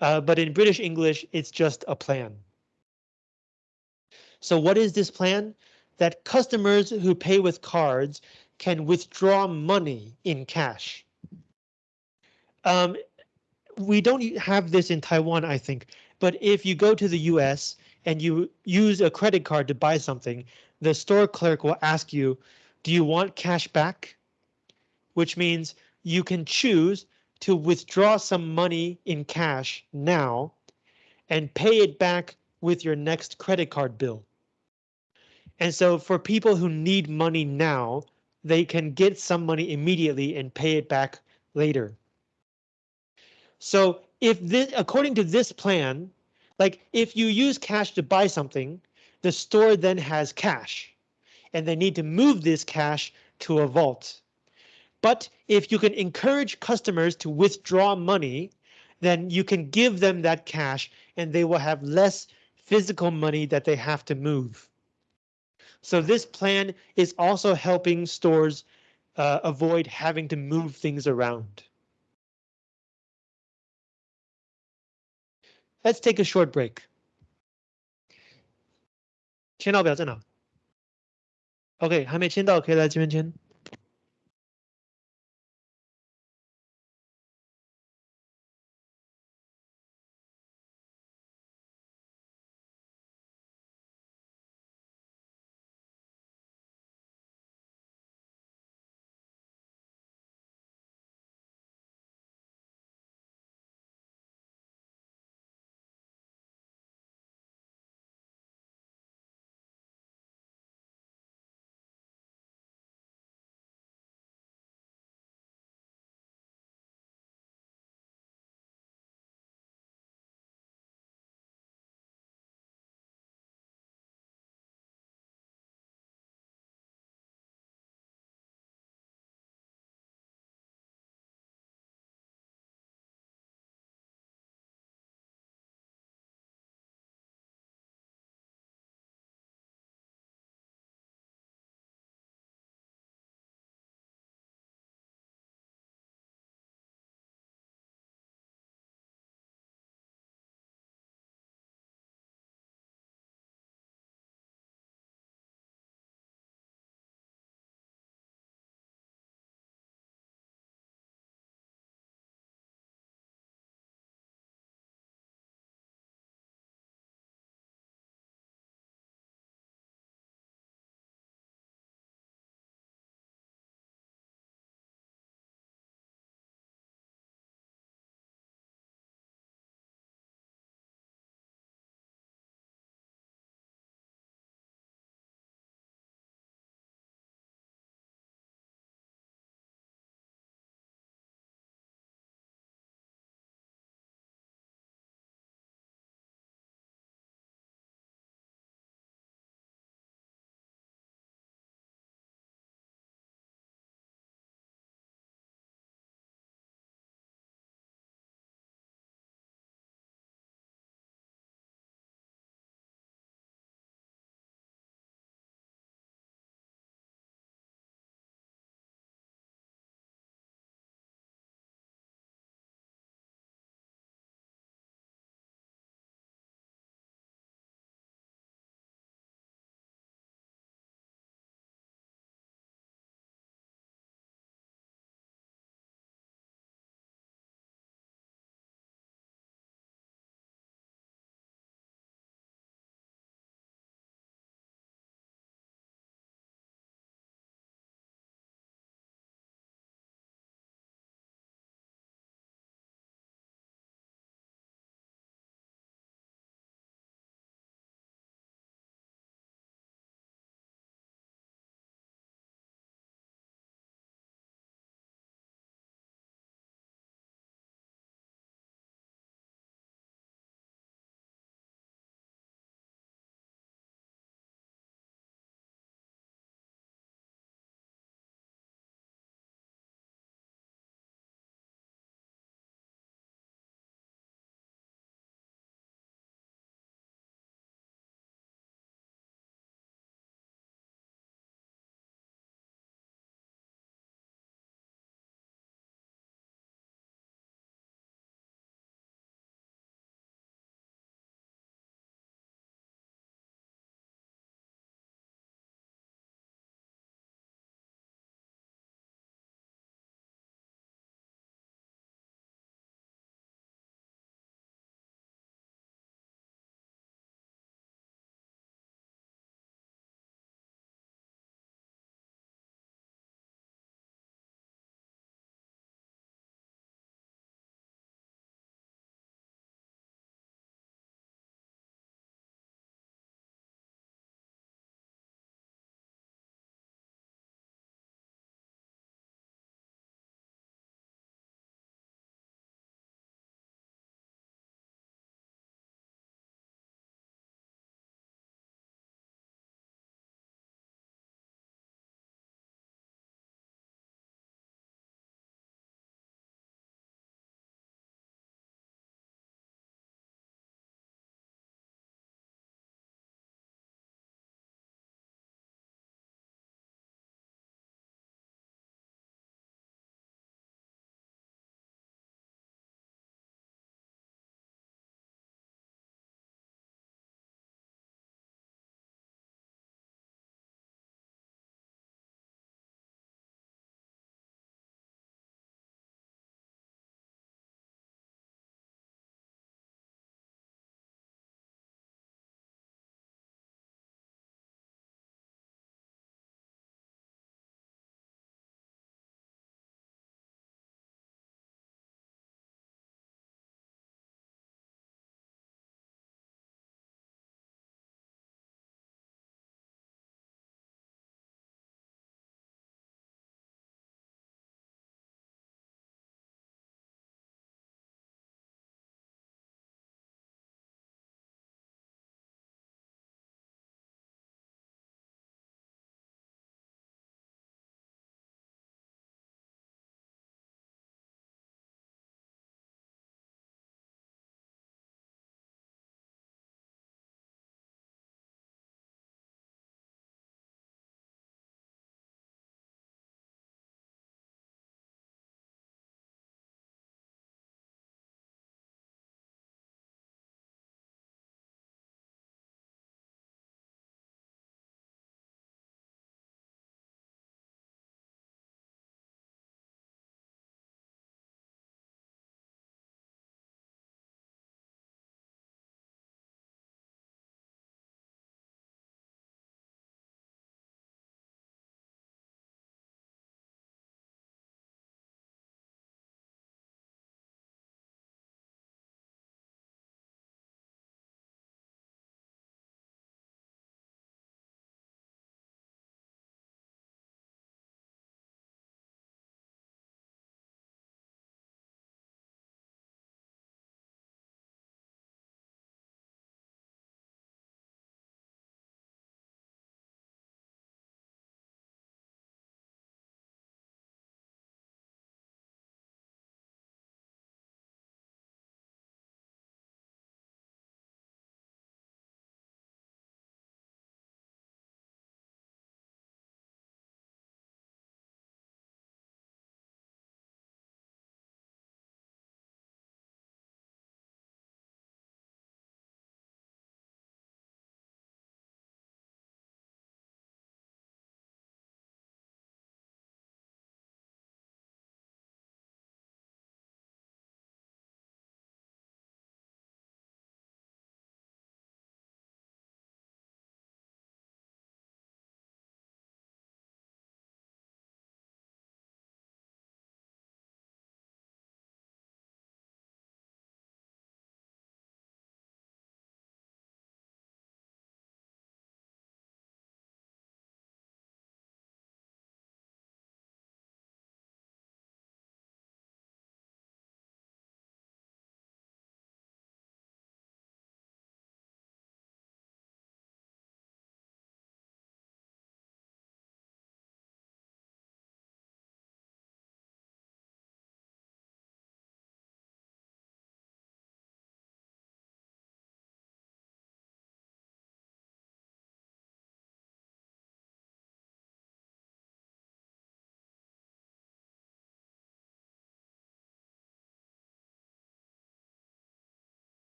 Speaker 1: Uh, but in British English, it's just a plan. So what is this plan? That customers who pay with cards can withdraw money in cash. Um, we don't have this in Taiwan, I think, but if you go to the US, and you use a credit card to buy something, the store clerk will ask you, do you want cash back? Which means you can choose to withdraw some money in cash now and pay it back with your next credit card bill. And so for people who need money now, they can get some money immediately and pay it back later. So if this, according to this plan, like if you use cash to buy something, the store then has cash and they need to move this cash to a vault. But if you can encourage customers to withdraw money, then you can give them that cash and they will have less physical money that they have to move. So this plan is also helping stores uh, avoid having to move things around. Let's take a short break. 签到表在哪？OK，还没签到，可以来这边签。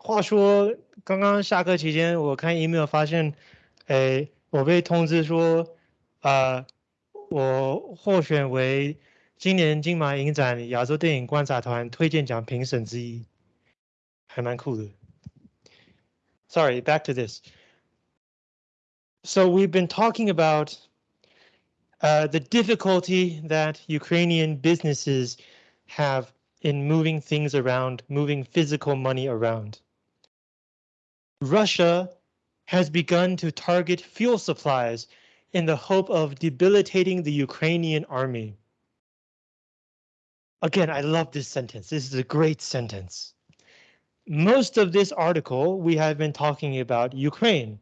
Speaker 1: 话说，刚刚下课期间，我看 email 发现，哎，我被通知说，啊，我获选为今年金马影展亚洲电影观察团推荐奖评审之一，还蛮酷的。Sorry, back to this. So we've been talking about uh, the difficulty that Ukrainian businesses have in moving things around, moving physical money around. Russia has begun to target fuel supplies in the hope of debilitating the Ukrainian army. Again, I love this sentence. This is a great sentence. Most of this article, we have been talking about Ukraine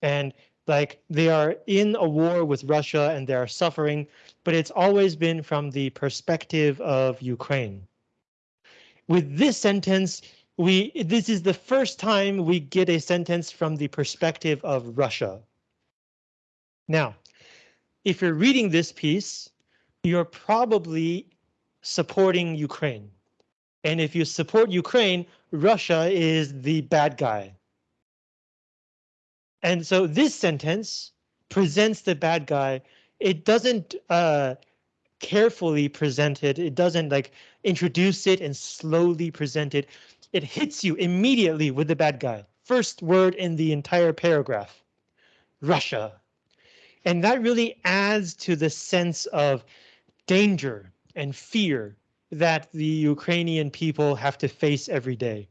Speaker 1: and like they are in a war with Russia and they are suffering, but it's always been from the perspective of Ukraine. With this sentence, we this is the first time we get a sentence from the perspective of Russia. Now, if you're reading this piece, you're probably supporting Ukraine. And if you support Ukraine, Russia is the bad guy. And so this sentence presents the bad guy. It doesn't uh, carefully present it. It doesn't like introduce it and slowly present it. It hits you immediately with the bad guy. First word in the entire paragraph, Russia. And that really adds to the sense of danger and fear that the Ukrainian people have to face every day.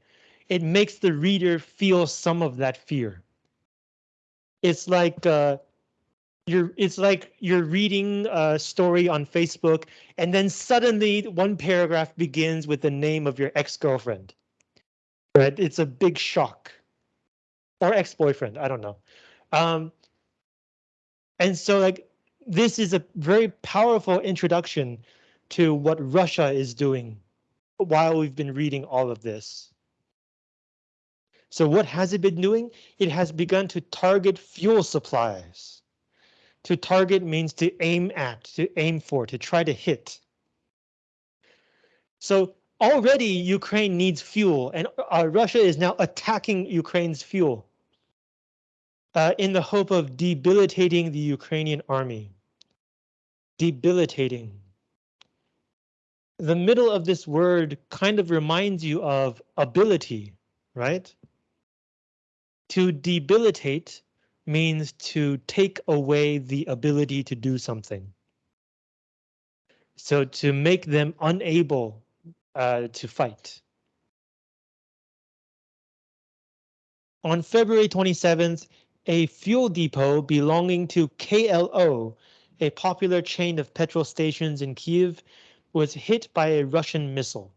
Speaker 1: It makes the reader feel some of that fear it's like uh, you're it's like you're reading a story on Facebook and then suddenly one paragraph begins with the name of your ex-girlfriend. Right? It's a big shock. Or ex-boyfriend, I don't know. Um, and so like this is a very powerful introduction to what Russia is doing while we've been reading all of this. So what has it been doing? It has begun to target fuel supplies. To target means to aim at, to aim for, to try to hit. So already Ukraine needs fuel and uh, Russia is now attacking Ukraine's fuel uh, in the hope of debilitating the Ukrainian army. Debilitating. The middle of this word kind of reminds you of ability, right? To debilitate means to take away the ability to do something. So to make them unable uh, to fight. On February 27th, a fuel depot belonging to KLO, a popular chain of petrol stations in Kiev, was hit by a Russian missile.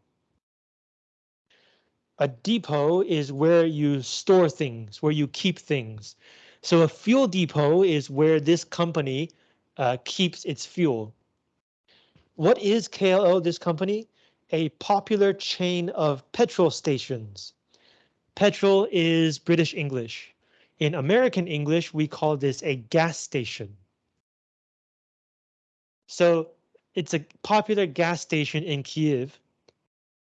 Speaker 1: A depot is where you store things, where you keep things. So a fuel depot is where this company uh, keeps its fuel. What is KLO, this company? A popular chain of petrol stations. Petrol is British English. In American English, we call this a gas station. So it's a popular gas station in Kiev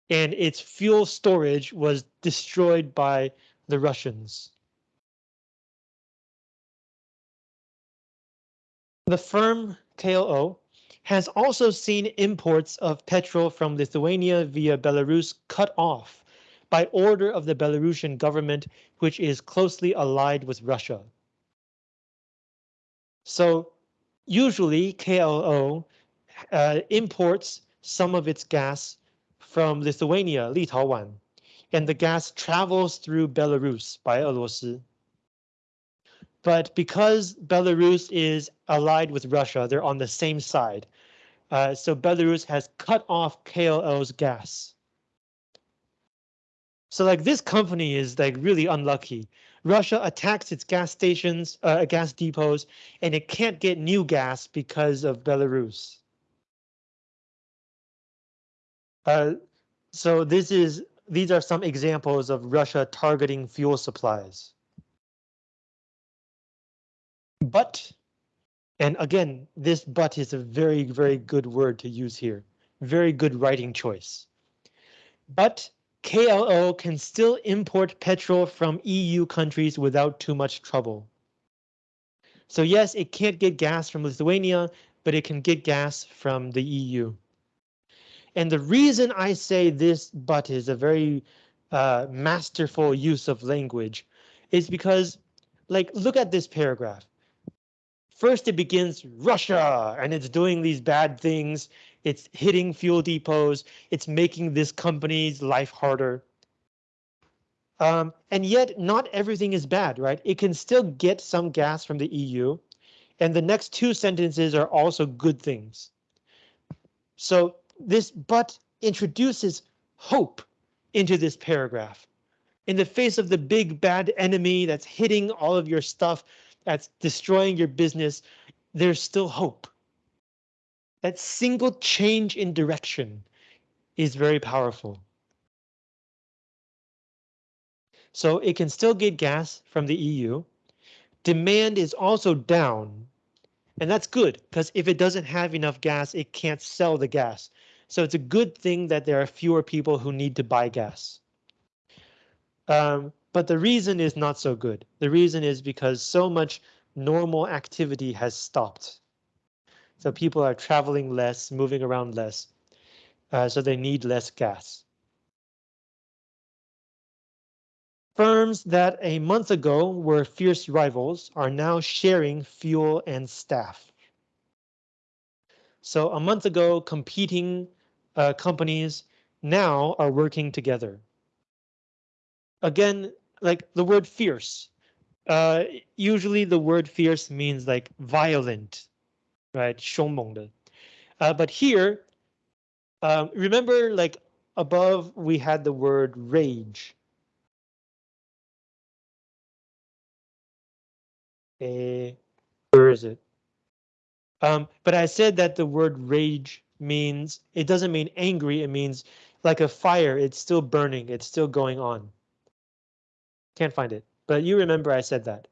Speaker 1: and its fuel storage was destroyed by the Russians. The firm KLO has also seen imports of petrol from Lithuania via Belarus cut off by order of the Belarusian government, which is closely allied with Russia. So usually KLO uh, imports some of its gas from Lithuania, Litauan, and the gas travels through Belarus by Belarus. But because Belarus is allied with Russia, they're on the same side. Uh, so Belarus has cut off KLO's gas. So like this company is like really unlucky. Russia attacks its gas stations, uh, gas depots, and it can't get new gas because of Belarus. Uh, so this is these are some examples of Russia targeting fuel supplies. But, and again, this but is a very, very good word to use here. Very good writing choice. But KLO can still import petrol from EU countries without too much trouble. So yes, it can't get gas from Lithuania, but it can get gas from the EU. And the reason I say this but is a very uh, masterful use of language is because like look at this paragraph. First, it begins Russia and it's doing these bad things. It's hitting fuel depots. It's making this company's life harder. Um, and yet not everything is bad, right? It can still get some gas from the EU. And the next two sentences are also good things. So this but introduces hope into this paragraph. In the face of the big bad enemy that's hitting all of your stuff, that's destroying your business, there's still hope. That single change in direction is very powerful. So it can still get gas from the EU. Demand is also down. And that's good because if it doesn't have enough gas, it can't sell the gas. So it's a good thing that there are fewer people who need to buy gas. Um, but the reason is not so good. The reason is because so much normal activity has stopped. So people are traveling less, moving around less, uh, so they need less gas. Firms that a month ago were fierce rivals are now sharing fuel and staff. So a month ago, competing uh, companies now are working together Again, like the word fierce. Uh, usually the word fierce means like violent, right? 凶猛的. Uh, but here, um, remember like above we had the word rage. Uh, where is it? Um, but I said that the word rage means it doesn't mean angry. It means like a fire. It's still burning. It's still going on. Can't find it, but you remember I said that.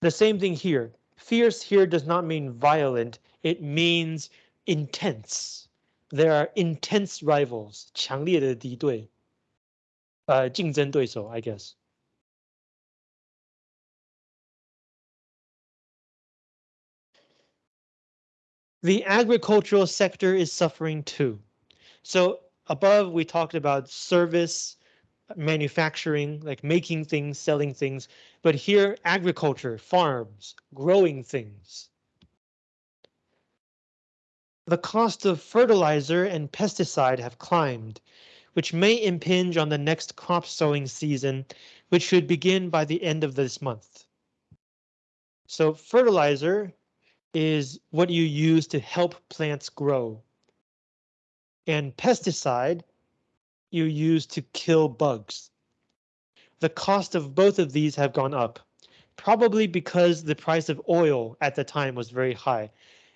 Speaker 1: The same thing here. Fierce here does not mean violent. It means intense. There are intense rivals. 强烈的敌对。呃，竞争对手, I guess. The agricultural sector is suffering too. So above we talked about service, manufacturing, like making things, selling things, but here agriculture, farms, growing things. The cost of fertilizer and pesticide have climbed, which may impinge on the next crop sowing season, which should begin by the end of this month. So fertilizer is what you use to help plants grow. And pesticide you use to kill bugs. The cost of both of these have gone up, probably because the price of oil at the time was very high.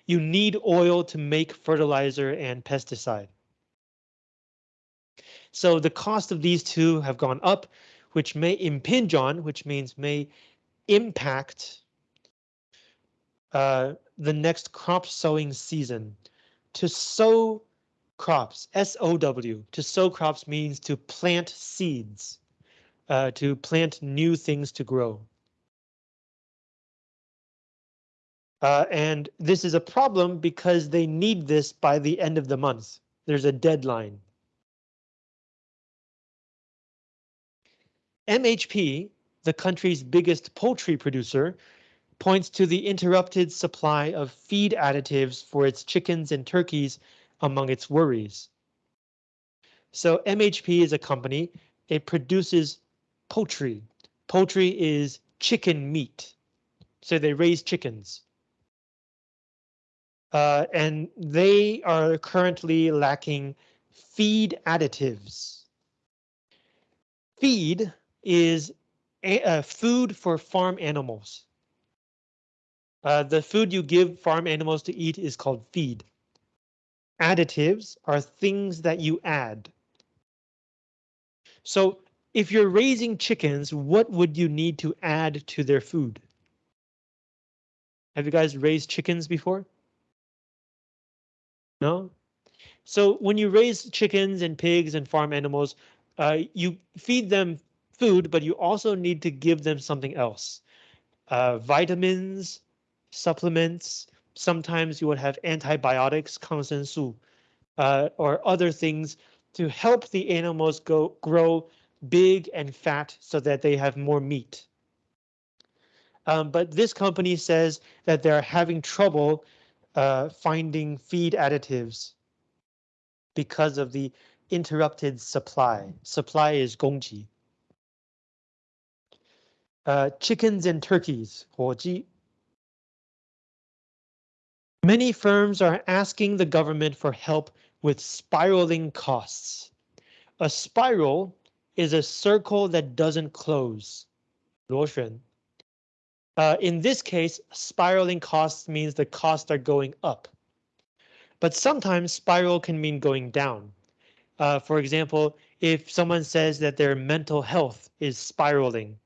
Speaker 1: You need oil to make fertilizer and pesticide. So the cost of these two have gone up, which may impinge on, which means may impact uh, the next crop sowing season. To sow crops, S-O-W, to sow crops means to plant seeds, uh, to plant new things to grow. Uh, and this is a problem because they need this by the end of the month. There's a deadline. MHP, the country's biggest poultry producer, points to the interrupted supply of feed additives for its chickens and turkeys among its worries. So MHP is a company, it produces poultry. Poultry is chicken meat. So they raise chickens. Uh, and they are currently lacking feed additives. Feed is a, a food for farm animals. Uh, the food you give farm animals to eat is called feed. Additives are things that you add. So if you're raising chickens, what would you need to add to their food? Have you guys raised chickens before? No? So when you raise chickens and pigs and farm animals, uh, you feed them food, but you also need to give them something else. Uh, vitamins, supplements, Sometimes you would have antibiotics, consensu, uh, or other things to help the animals go grow big and fat so that they have more meat. Um, but this company says that they're having trouble uh, finding feed additives because of the interrupted supply. Supply is gongji. Uh, chickens and turkeys, 火鸡. Many firms are asking the government for help with spiraling costs. A spiral is a circle that doesn't close. Uh, in this case, spiraling costs means the costs are going up. But sometimes spiral can mean going down. Uh, for example, if someone says that their mental health is spiraling,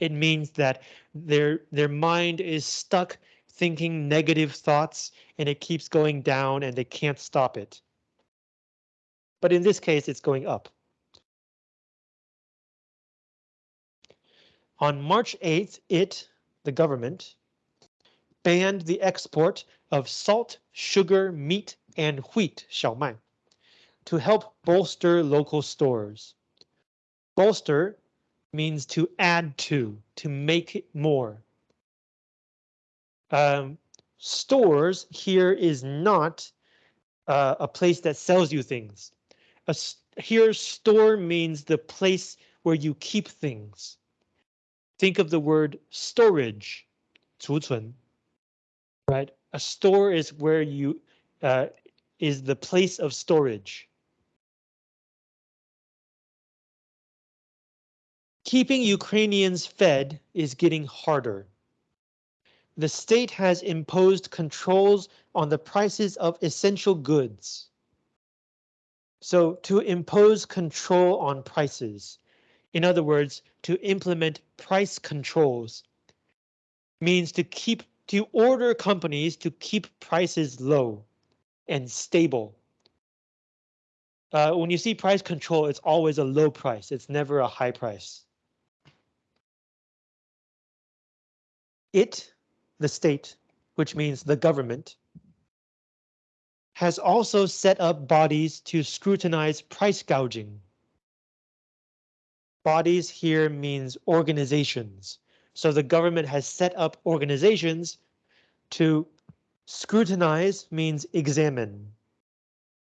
Speaker 1: it means that their their mind is stuck thinking negative thoughts and it keeps going down and they can't stop it. But in this case, it's going up. On March 8th, it, the government, banned the export of salt, sugar, meat, and wheat, 小麦, to help bolster local stores. Bolster means to add to, to make it more. Um, stores here is not uh, a place that sells you things. A, here, store means the place where you keep things. Think of the word storage, 储存, right? A store is where you uh, is the place of storage. Keeping Ukrainians fed is getting harder. The state has imposed controls on the prices of essential goods. So to impose control on prices, in other words, to implement price controls means to keep to order companies to keep prices low and stable. Uh, when you see price control, it's always a low price. It's never a high price. It, the state, which means the government, has also set up bodies to scrutinize price gouging. Bodies here means organizations. So the government has set up organizations to scrutinize means examine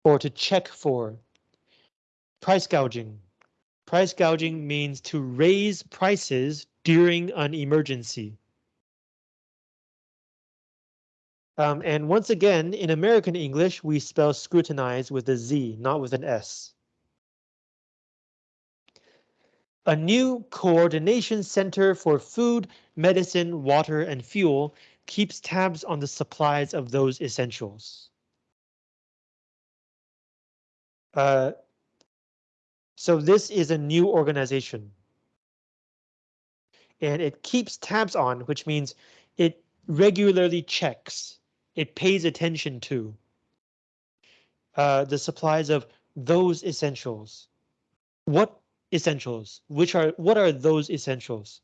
Speaker 1: or to check for. Price gouging. Price gouging means to raise prices during an emergency. Um, and once again, in American English, we spell scrutinize with a Z, not with an S. a new coordination center for food, medicine, water, and fuel keeps tabs on the supplies of those essentials. Uh, so this is a new organization. And it keeps tabs on, which means it regularly checks, it pays attention to uh, the supplies of those essentials. What essentials. Which are what are those essentials?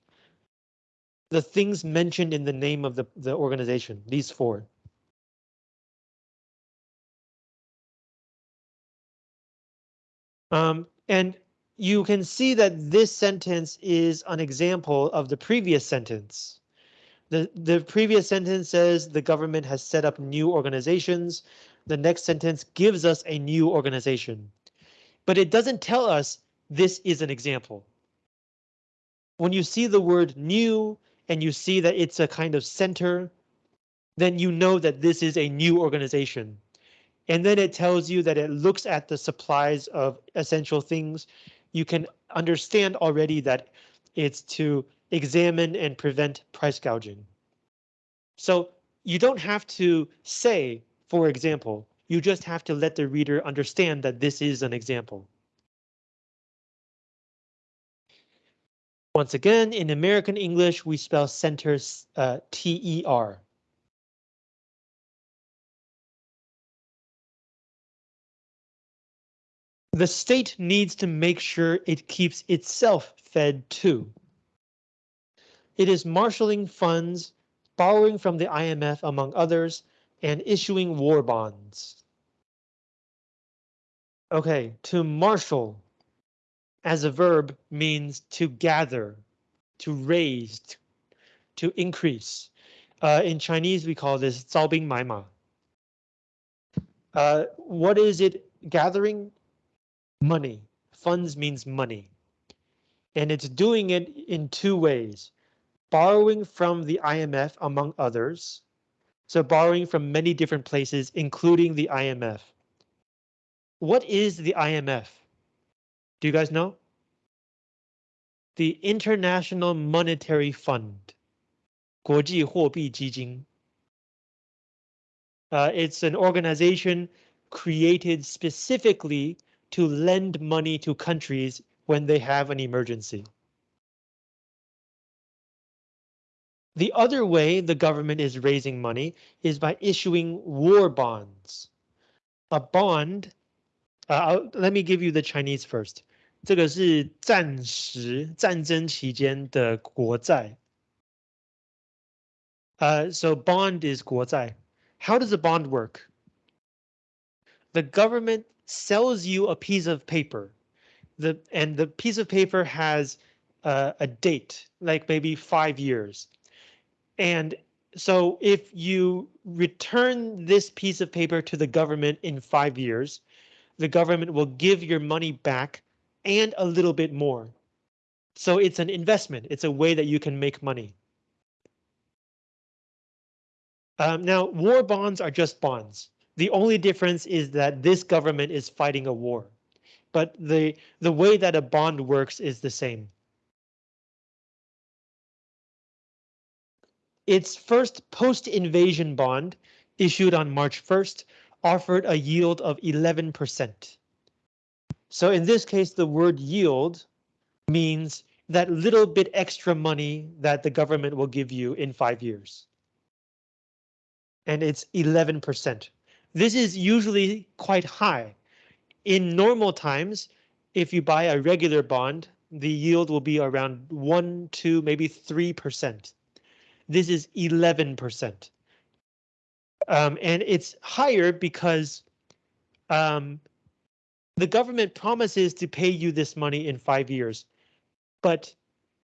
Speaker 1: The things mentioned in the name of the, the organization, these four. Um, and you can see that this sentence is an example of the previous sentence. The, the previous sentence says the government has set up new organizations. The next sentence gives us a new organization, but it doesn't tell us this is an example. When you see the word new and you see that it's a kind of center, then you know that this is a new organization. And then it tells you that it looks at the supplies of essential things. You can understand already that it's to examine and prevent price gouging. So you don't have to say, for example, you just have to let the reader understand that this is an example. Once again, in American English, we spell center uh, T-E-R. The state needs to make sure it keeps itself fed too. It is marshaling funds, borrowing from the IMF among others, and issuing war bonds. Okay, to marshal as a verb means to gather, to raise, to increase. Uh, in Chinese, we call this 招兵买马. Uh, what is it gathering? Money. Funds means money. And it's doing it in two ways. Borrowing from the IMF, among others. So borrowing from many different places, including the IMF. What is the IMF? Do you guys know? The International Monetary Fund. 国际货币基金. Uh, it's an organization created specifically to lend money to countries when they have an emergency. The other way the government is raising money is by issuing war bonds. A bond uh, let me give you the Chinese first. 这个是战时战争期间的国债。Uh, so bond is 国债. How does a bond work? The government sells you a piece of paper. The and the piece of paper has uh, a date, like maybe five years. And so if you return this piece of paper to the government in five years, the government will give your money back and a little bit more. So it's an investment. It's a way that you can make money. Um, now, war bonds are just bonds. The only difference is that this government is fighting a war, but the the way that a bond works is the same. Its first post-invasion bond issued on March 1st offered a yield of 11%. So in this case, the word yield means that little bit extra money that the government will give you in five years. And it's 11%. This is usually quite high. In normal times, if you buy a regular bond, the yield will be around 1 2, maybe 3%. This is 11%. Um, and it's higher because um, the government promises to pay you this money in five years. But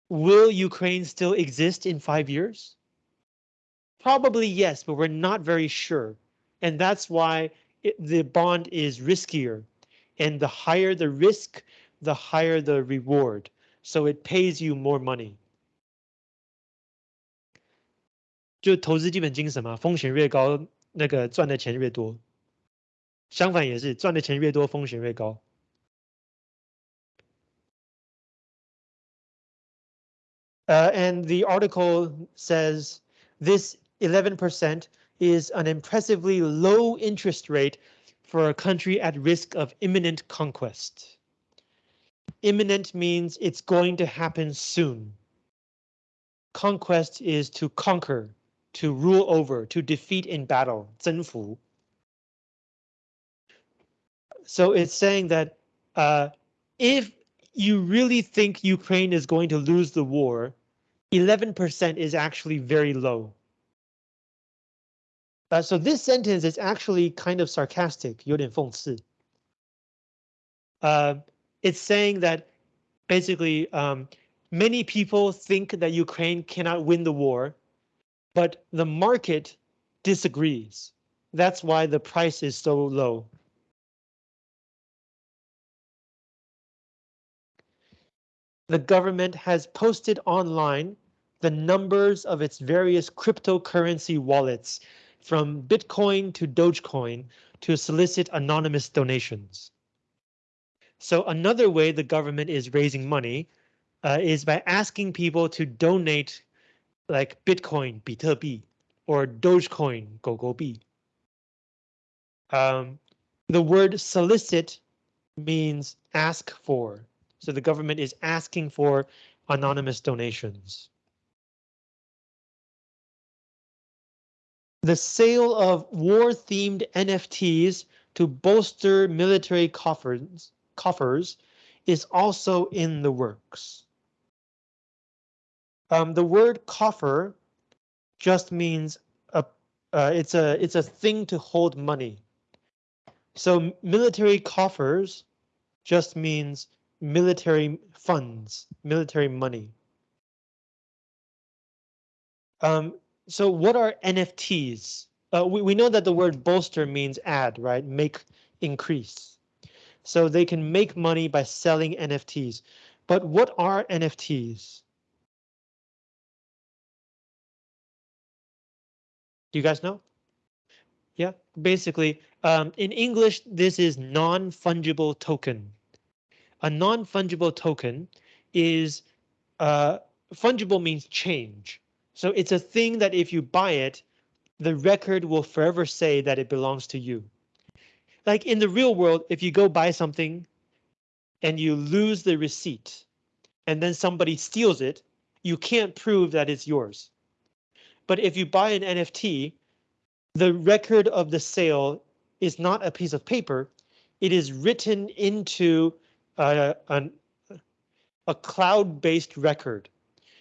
Speaker 1: will Ukraine still exist in five years? Probably yes, but we're not very sure. And that's why it, the bond is riskier. And the higher the risk, the higher the reward. So it pays you more money. 就投资基本精神嘛，风险越高，那个赚的钱越多。相反也是，赚的钱越多，风险越高。Uh, and the article says this 11% is an impressively low interest rate for a country at risk of imminent conquest. Imminent means it's going to happen soon. Conquest is to conquer, to rule over, to defeat in battle, 征服. So it's saying that uh, if you really think Ukraine is going to lose the war, 11% is actually very low. Uh, so this sentence is actually kind of sarcastic, 有点讽刺. Uh, it's saying that basically um, many people think that Ukraine cannot win the war, but the market disagrees. That's why the price is so low. The government has posted online the numbers of its various cryptocurrency wallets from Bitcoin to Dogecoin to solicit anonymous donations. So another way the government is raising money uh, is by asking people to donate like Bitcoin, 比特币, or Dogecoin, 狗狗币. Um, the word solicit means ask for. So the government is asking for anonymous donations. The sale of war-themed NFTs to bolster military coffers coffers is also in the works. Um, the word coffer just means a uh, it's a it's a thing to hold money. So military coffers just means military funds, military money. Um, so what are NFTs? Uh, we, we know that the word bolster means add, right? Make, increase. So they can make money by selling NFTs. But what are NFTs? Do you guys know? Yeah, basically, um, in English, this is non-fungible token. A non-fungible token is uh, fungible means change. So it's a thing that if you buy it, the record will forever say that it belongs to you. Like in the real world, if you go buy something and you lose the receipt and then somebody steals it, you can't prove that it's yours. But if you buy an NFT, the record of the sale is not a piece of paper. It is written into a cloud-based record.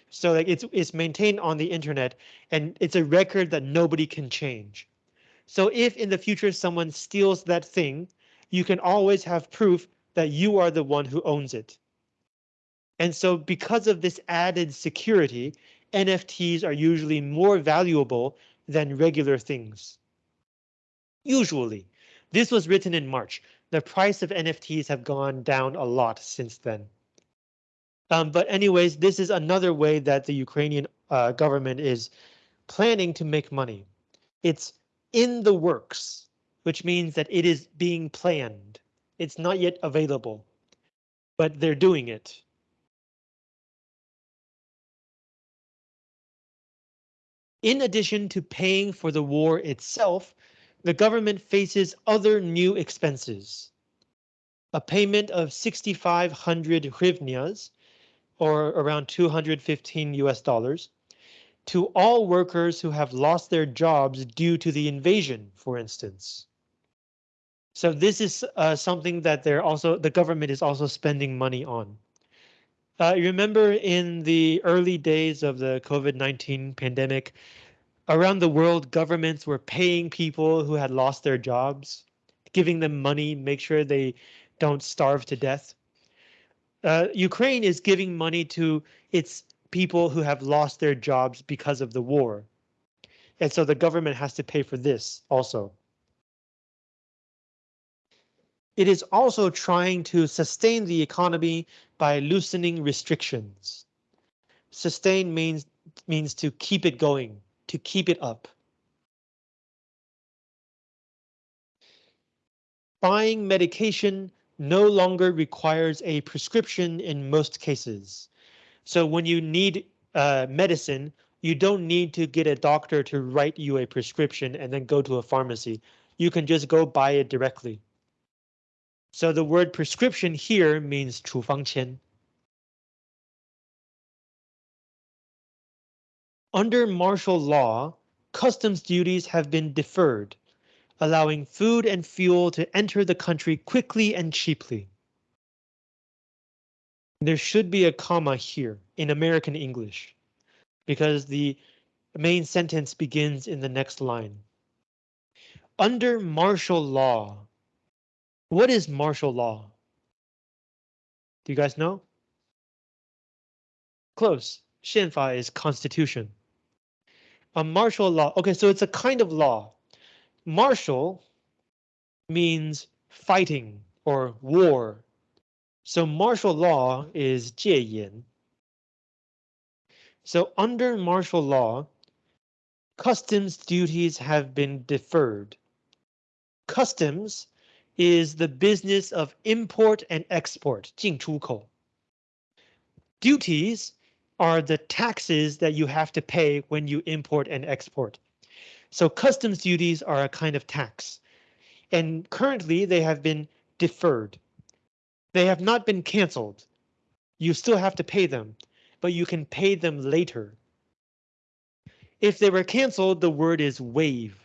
Speaker 1: So like it's it's maintained on the internet and it's a record that nobody can change. So if in the future someone steals that thing, you can always have proof that you are the one who owns it. And so because of this added security, NFTs are usually more valuable than regular things. Usually, this was written in March. The price of NFTs have gone down a lot since then. Um, but anyways, this is another way that the Ukrainian uh, government is planning to make money. It's in the works, which means that it is being planned. It's not yet available, but they're doing it. In addition to paying for the war itself, the government faces other new expenses. A payment of 6,500 hryvnias or around 215 US dollars, to all workers who have lost their jobs due to the invasion, for instance. So this is uh, something that they're also the government is also spending money on. Uh, remember in the early days of the COVID-19 pandemic, around the world, governments were paying people who had lost their jobs, giving them money, make sure they don't starve to death. Uh, Ukraine is giving money to its people who have lost their jobs because of the war. And so the government has to pay for this also. It is also trying to sustain the economy by loosening restrictions. Sustain means means to keep it going, to keep it up. Buying medication no longer requires a prescription in most cases. So when you need uh, medicine, you don't need to get a doctor to write you a prescription and then go to a pharmacy. You can just go buy it directly. So the word prescription here means 处方签. Under martial law, customs duties have been deferred allowing food and fuel to enter the country quickly and cheaply. There should be a comma here in American English because the main sentence begins in the next line. Under martial law. what is martial law? Do you guys know? Close. Shenfa is constitution. A martial law. OK, so it's a kind of law. Martial means fighting or war. So martial law is jieyin. So under martial law, customs duties have been deferred. Customs is the business of import and export, 进出口. Duties are the taxes that you have to pay when you import and export. So customs duties are a kind of tax. And currently they have been deferred. They have not been canceled. You still have to pay them, but you can pay them later. If they were canceled, the word is waive.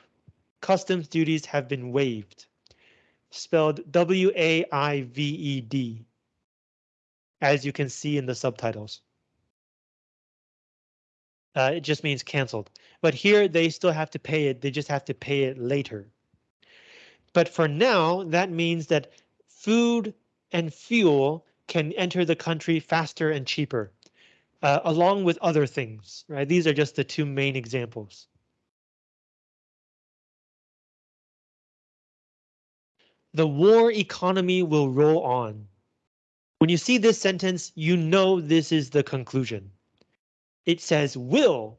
Speaker 1: Customs duties have been waived. spelled W-A-I-V-E-D, as you can see in the subtitles. Uh, it just means canceled. But here they still have to pay it. They just have to pay it later. But for now, that means that food and fuel can enter the country faster and cheaper, uh, along with other things, right? These are just the two main examples. The war economy will roll on. When you see this sentence, you know this is the conclusion. It says will.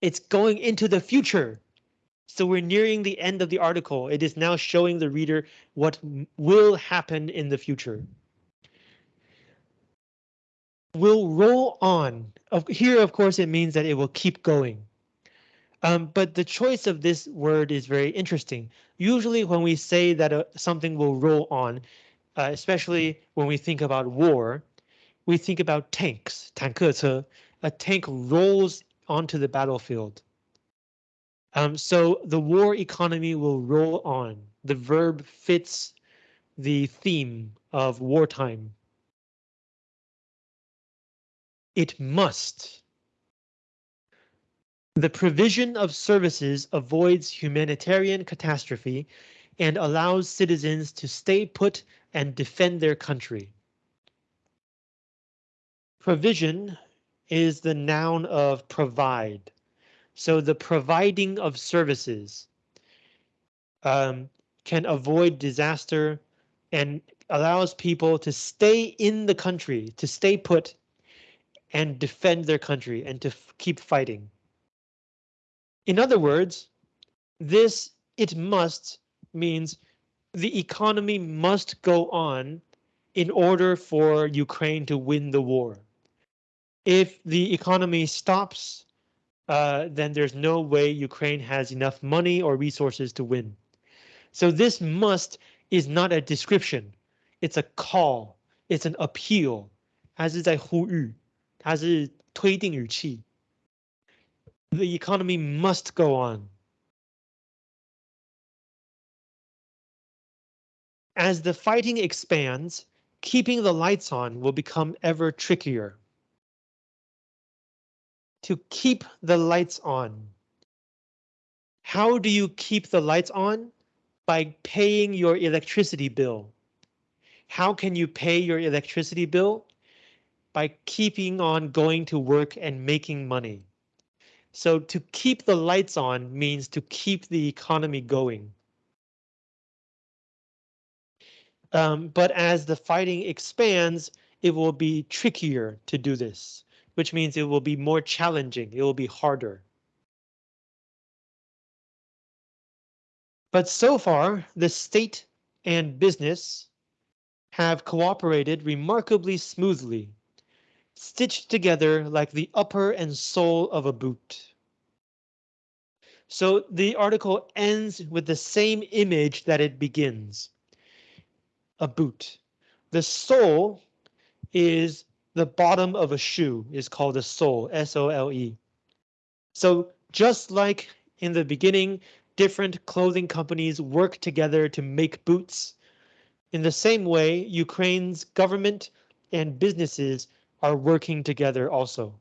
Speaker 1: It's going into the future. So we're nearing the end of the article. It is now showing the reader what will happen in the future. Will roll on. Here, of course, it means that it will keep going. Um, but the choice of this word is very interesting. Usually when we say that uh, something will roll on, uh, especially when we think about war, we think about tanks, 坦克车. A tank rolls onto the battlefield. Um, so the war economy will roll on. The verb fits the theme of wartime. It must. the provision of services avoids humanitarian catastrophe and allows citizens to stay put and defend their country. Provision is the noun of provide. So the providing of services um, can avoid disaster and allows people to stay in the country, to stay put and defend their country and to keep fighting. In other words, this it must means the economy must go on in order for Ukraine to win the war. If the economy stops, uh, then there's no way Ukraine has enough money or resources to win. So this must is not a description. It's a call. It's an appeal. 它是在呼吁，它是推定语气。 The economy must go on. As the fighting expands, keeping the lights on will become ever trickier to keep the lights on. How do you keep the lights on? By paying your electricity bill. How can you pay your electricity bill? By keeping on going to work and making money. So to keep the lights on means to keep the economy going. Um, but as the fighting expands, it will be trickier to do this which means it will be more challenging. It will be harder. But so far, the state and business have cooperated remarkably smoothly, stitched together like the upper and sole of a boot. So the article ends with the same image that it begins. A boot. The sole is the bottom of a shoe is called a sole, S-O-L-E. So just like in the beginning, different clothing companies work together to make boots. In the same way, Ukraine's government and businesses are working together also.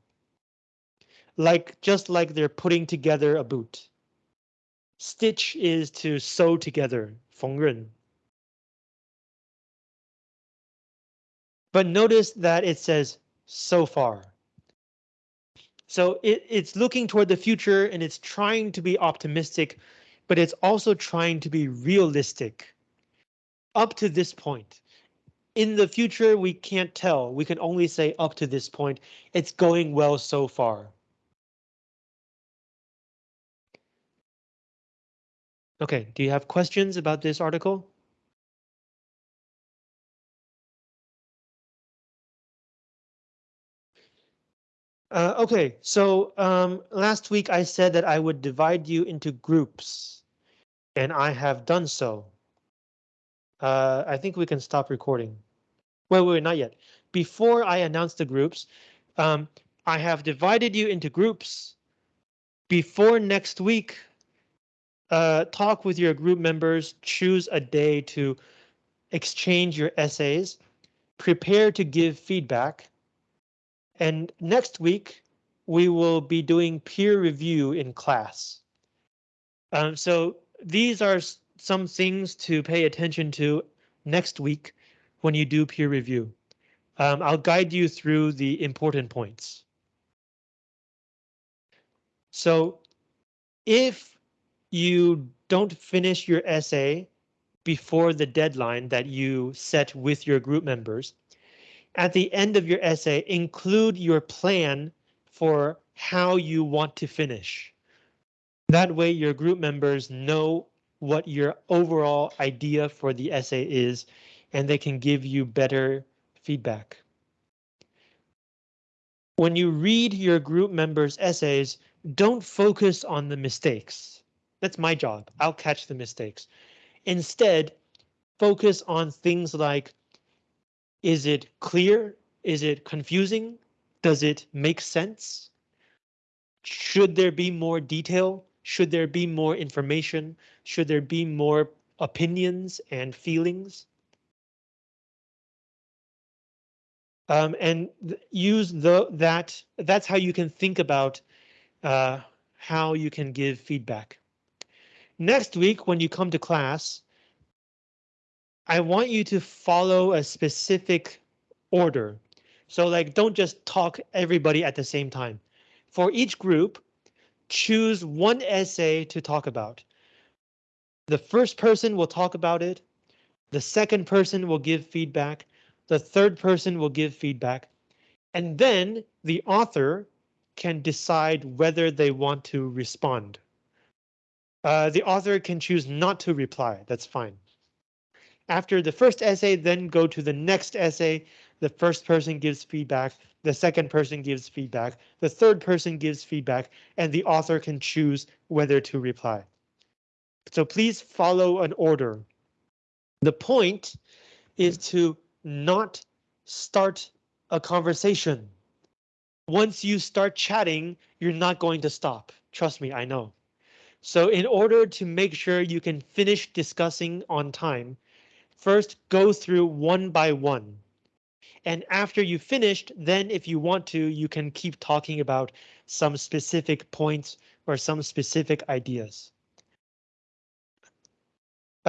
Speaker 1: Like just like they're putting together a boot. Stitch is to sew together, 缝纫. But notice that it says so far. So it, it's looking toward the future and it's trying to be optimistic, but it's also trying to be realistic. Up to this point. In the future, we can't tell. We can only say up to this point, it's going well so far. Okay, do you have questions about this article? Uh, okay, so um, last week I said that I would divide you into groups, and I have done so. Uh, I think we can stop recording. Wait, wait, not yet. Before I announce the groups, um, I have divided you into groups. Before next week, uh, talk with your group members, choose a day to exchange your essays, prepare to give feedback. And next week, we will be doing peer review in class. Um, so these are some things to pay attention to next week when you do peer review. Um, I'll guide you through the important points. So if you don't finish your essay before the deadline that you set with your group members, at the end of your essay, include your plan for how you want to finish. That way your group members know what your overall idea for the essay is, and they can give you better feedback. When you read your group members' essays, don't focus on the mistakes. That's my job. I'll catch the mistakes. Instead, focus on things like, is it clear? Is it confusing? Does it make sense? Should there be more detail? Should there be more information? Should there be more opinions and feelings? Um, and use the that that's how you can think about uh, how you can give feedback. Next week, when you come to class, I want you to follow a specific order. So like, don't just talk everybody at the same time. For each group, choose one essay to talk about. The first person will talk about it. The second person will give feedback. The third person will give feedback. And then the author can decide whether they want to respond. Uh, the author can choose not to reply. That's fine. After the first essay, then go to the next essay. The first person gives feedback. The second person gives feedback. The third person gives feedback, and the author can choose whether to reply. So please follow an order. The point is to not start a conversation. Once you start chatting, you're not going to stop. Trust me, I know. So in order to make sure you can finish discussing on time, first go through one by one. And after you finished, then if you want to, you can keep talking about some specific points or some specific ideas.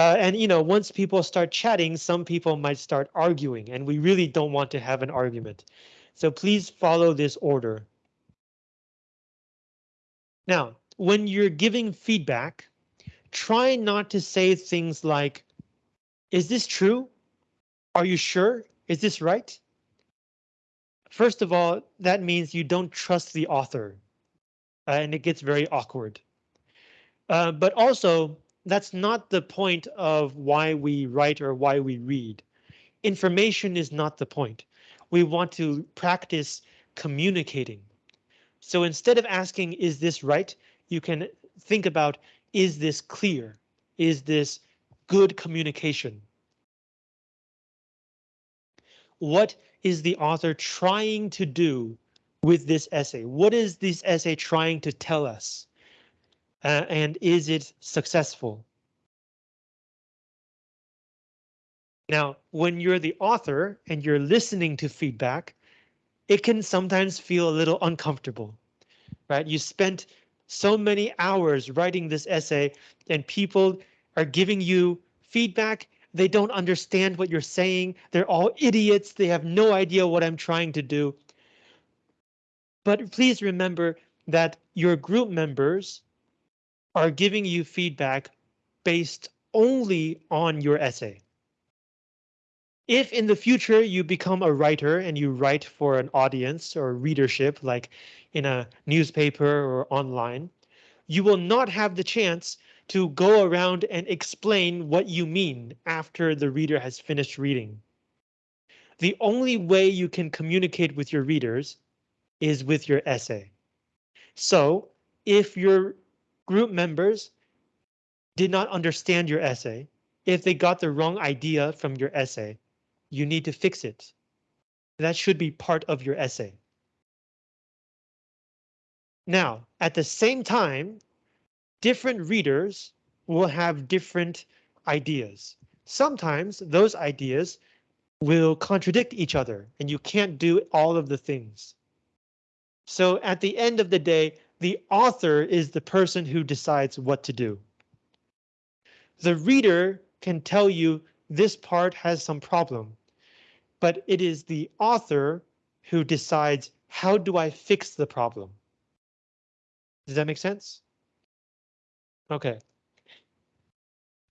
Speaker 1: Uh, and you know, once people start chatting, some people might start arguing, and we really don't want to have an argument. So please follow this order. Now, when you're giving feedback, try not to say things like, is this true? Are you sure? Is this right? First of all, that means you don't trust the author, uh, and it gets very awkward. Uh, but also, that's not the point of why we write or why we read. Information is not the point. We want to practice communicating. So instead of asking, is this right? You can think about, is this clear? Is this good communication? What is the author trying to do with this essay? What is this essay trying to tell us? Uh, and is it successful? Now, when you're the author and you're listening to feedback, it can sometimes feel a little uncomfortable, right? You spent so many hours writing this essay and people are giving you feedback. They don't understand what you're saying. They're all idiots. They have no idea what I'm trying to do. But please remember that your group members are giving you feedback based only on your essay. If in the future you become a writer and you write for an audience or readership, like in a newspaper or online, you will not have the chance to go around and explain what you mean after the reader has finished reading. The only way you can communicate with your readers is with your essay. So if your group members did not understand your essay, if they got the wrong idea from your essay, you need to fix it. That should be part of your essay. Now, at the same time, different readers will have different ideas. Sometimes those ideas will contradict each other and you can't do all of the things. So at the end of the day, the author is the person who decides what to do. The reader can tell you this part has some problem, but it is the author who decides how do I fix the problem? Does that make sense? Okay.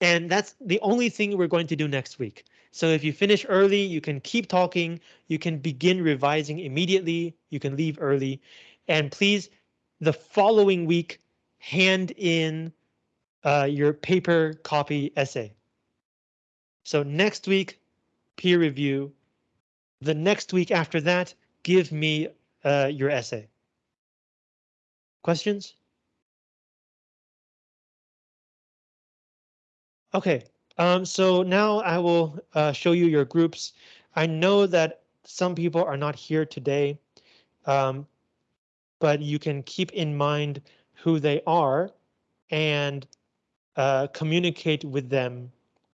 Speaker 1: And that's the only thing we're going to do next week. So if you finish early, you can keep talking, you can begin revising immediately, you can leave early, and please, the following week, hand in uh, your paper copy essay. So next week, peer review. The next week after that, give me uh, your essay. Questions? Okay, um, so now I will uh, show you your groups. I know that some people are not here today, um, but you can keep in mind who they are and uh, communicate with them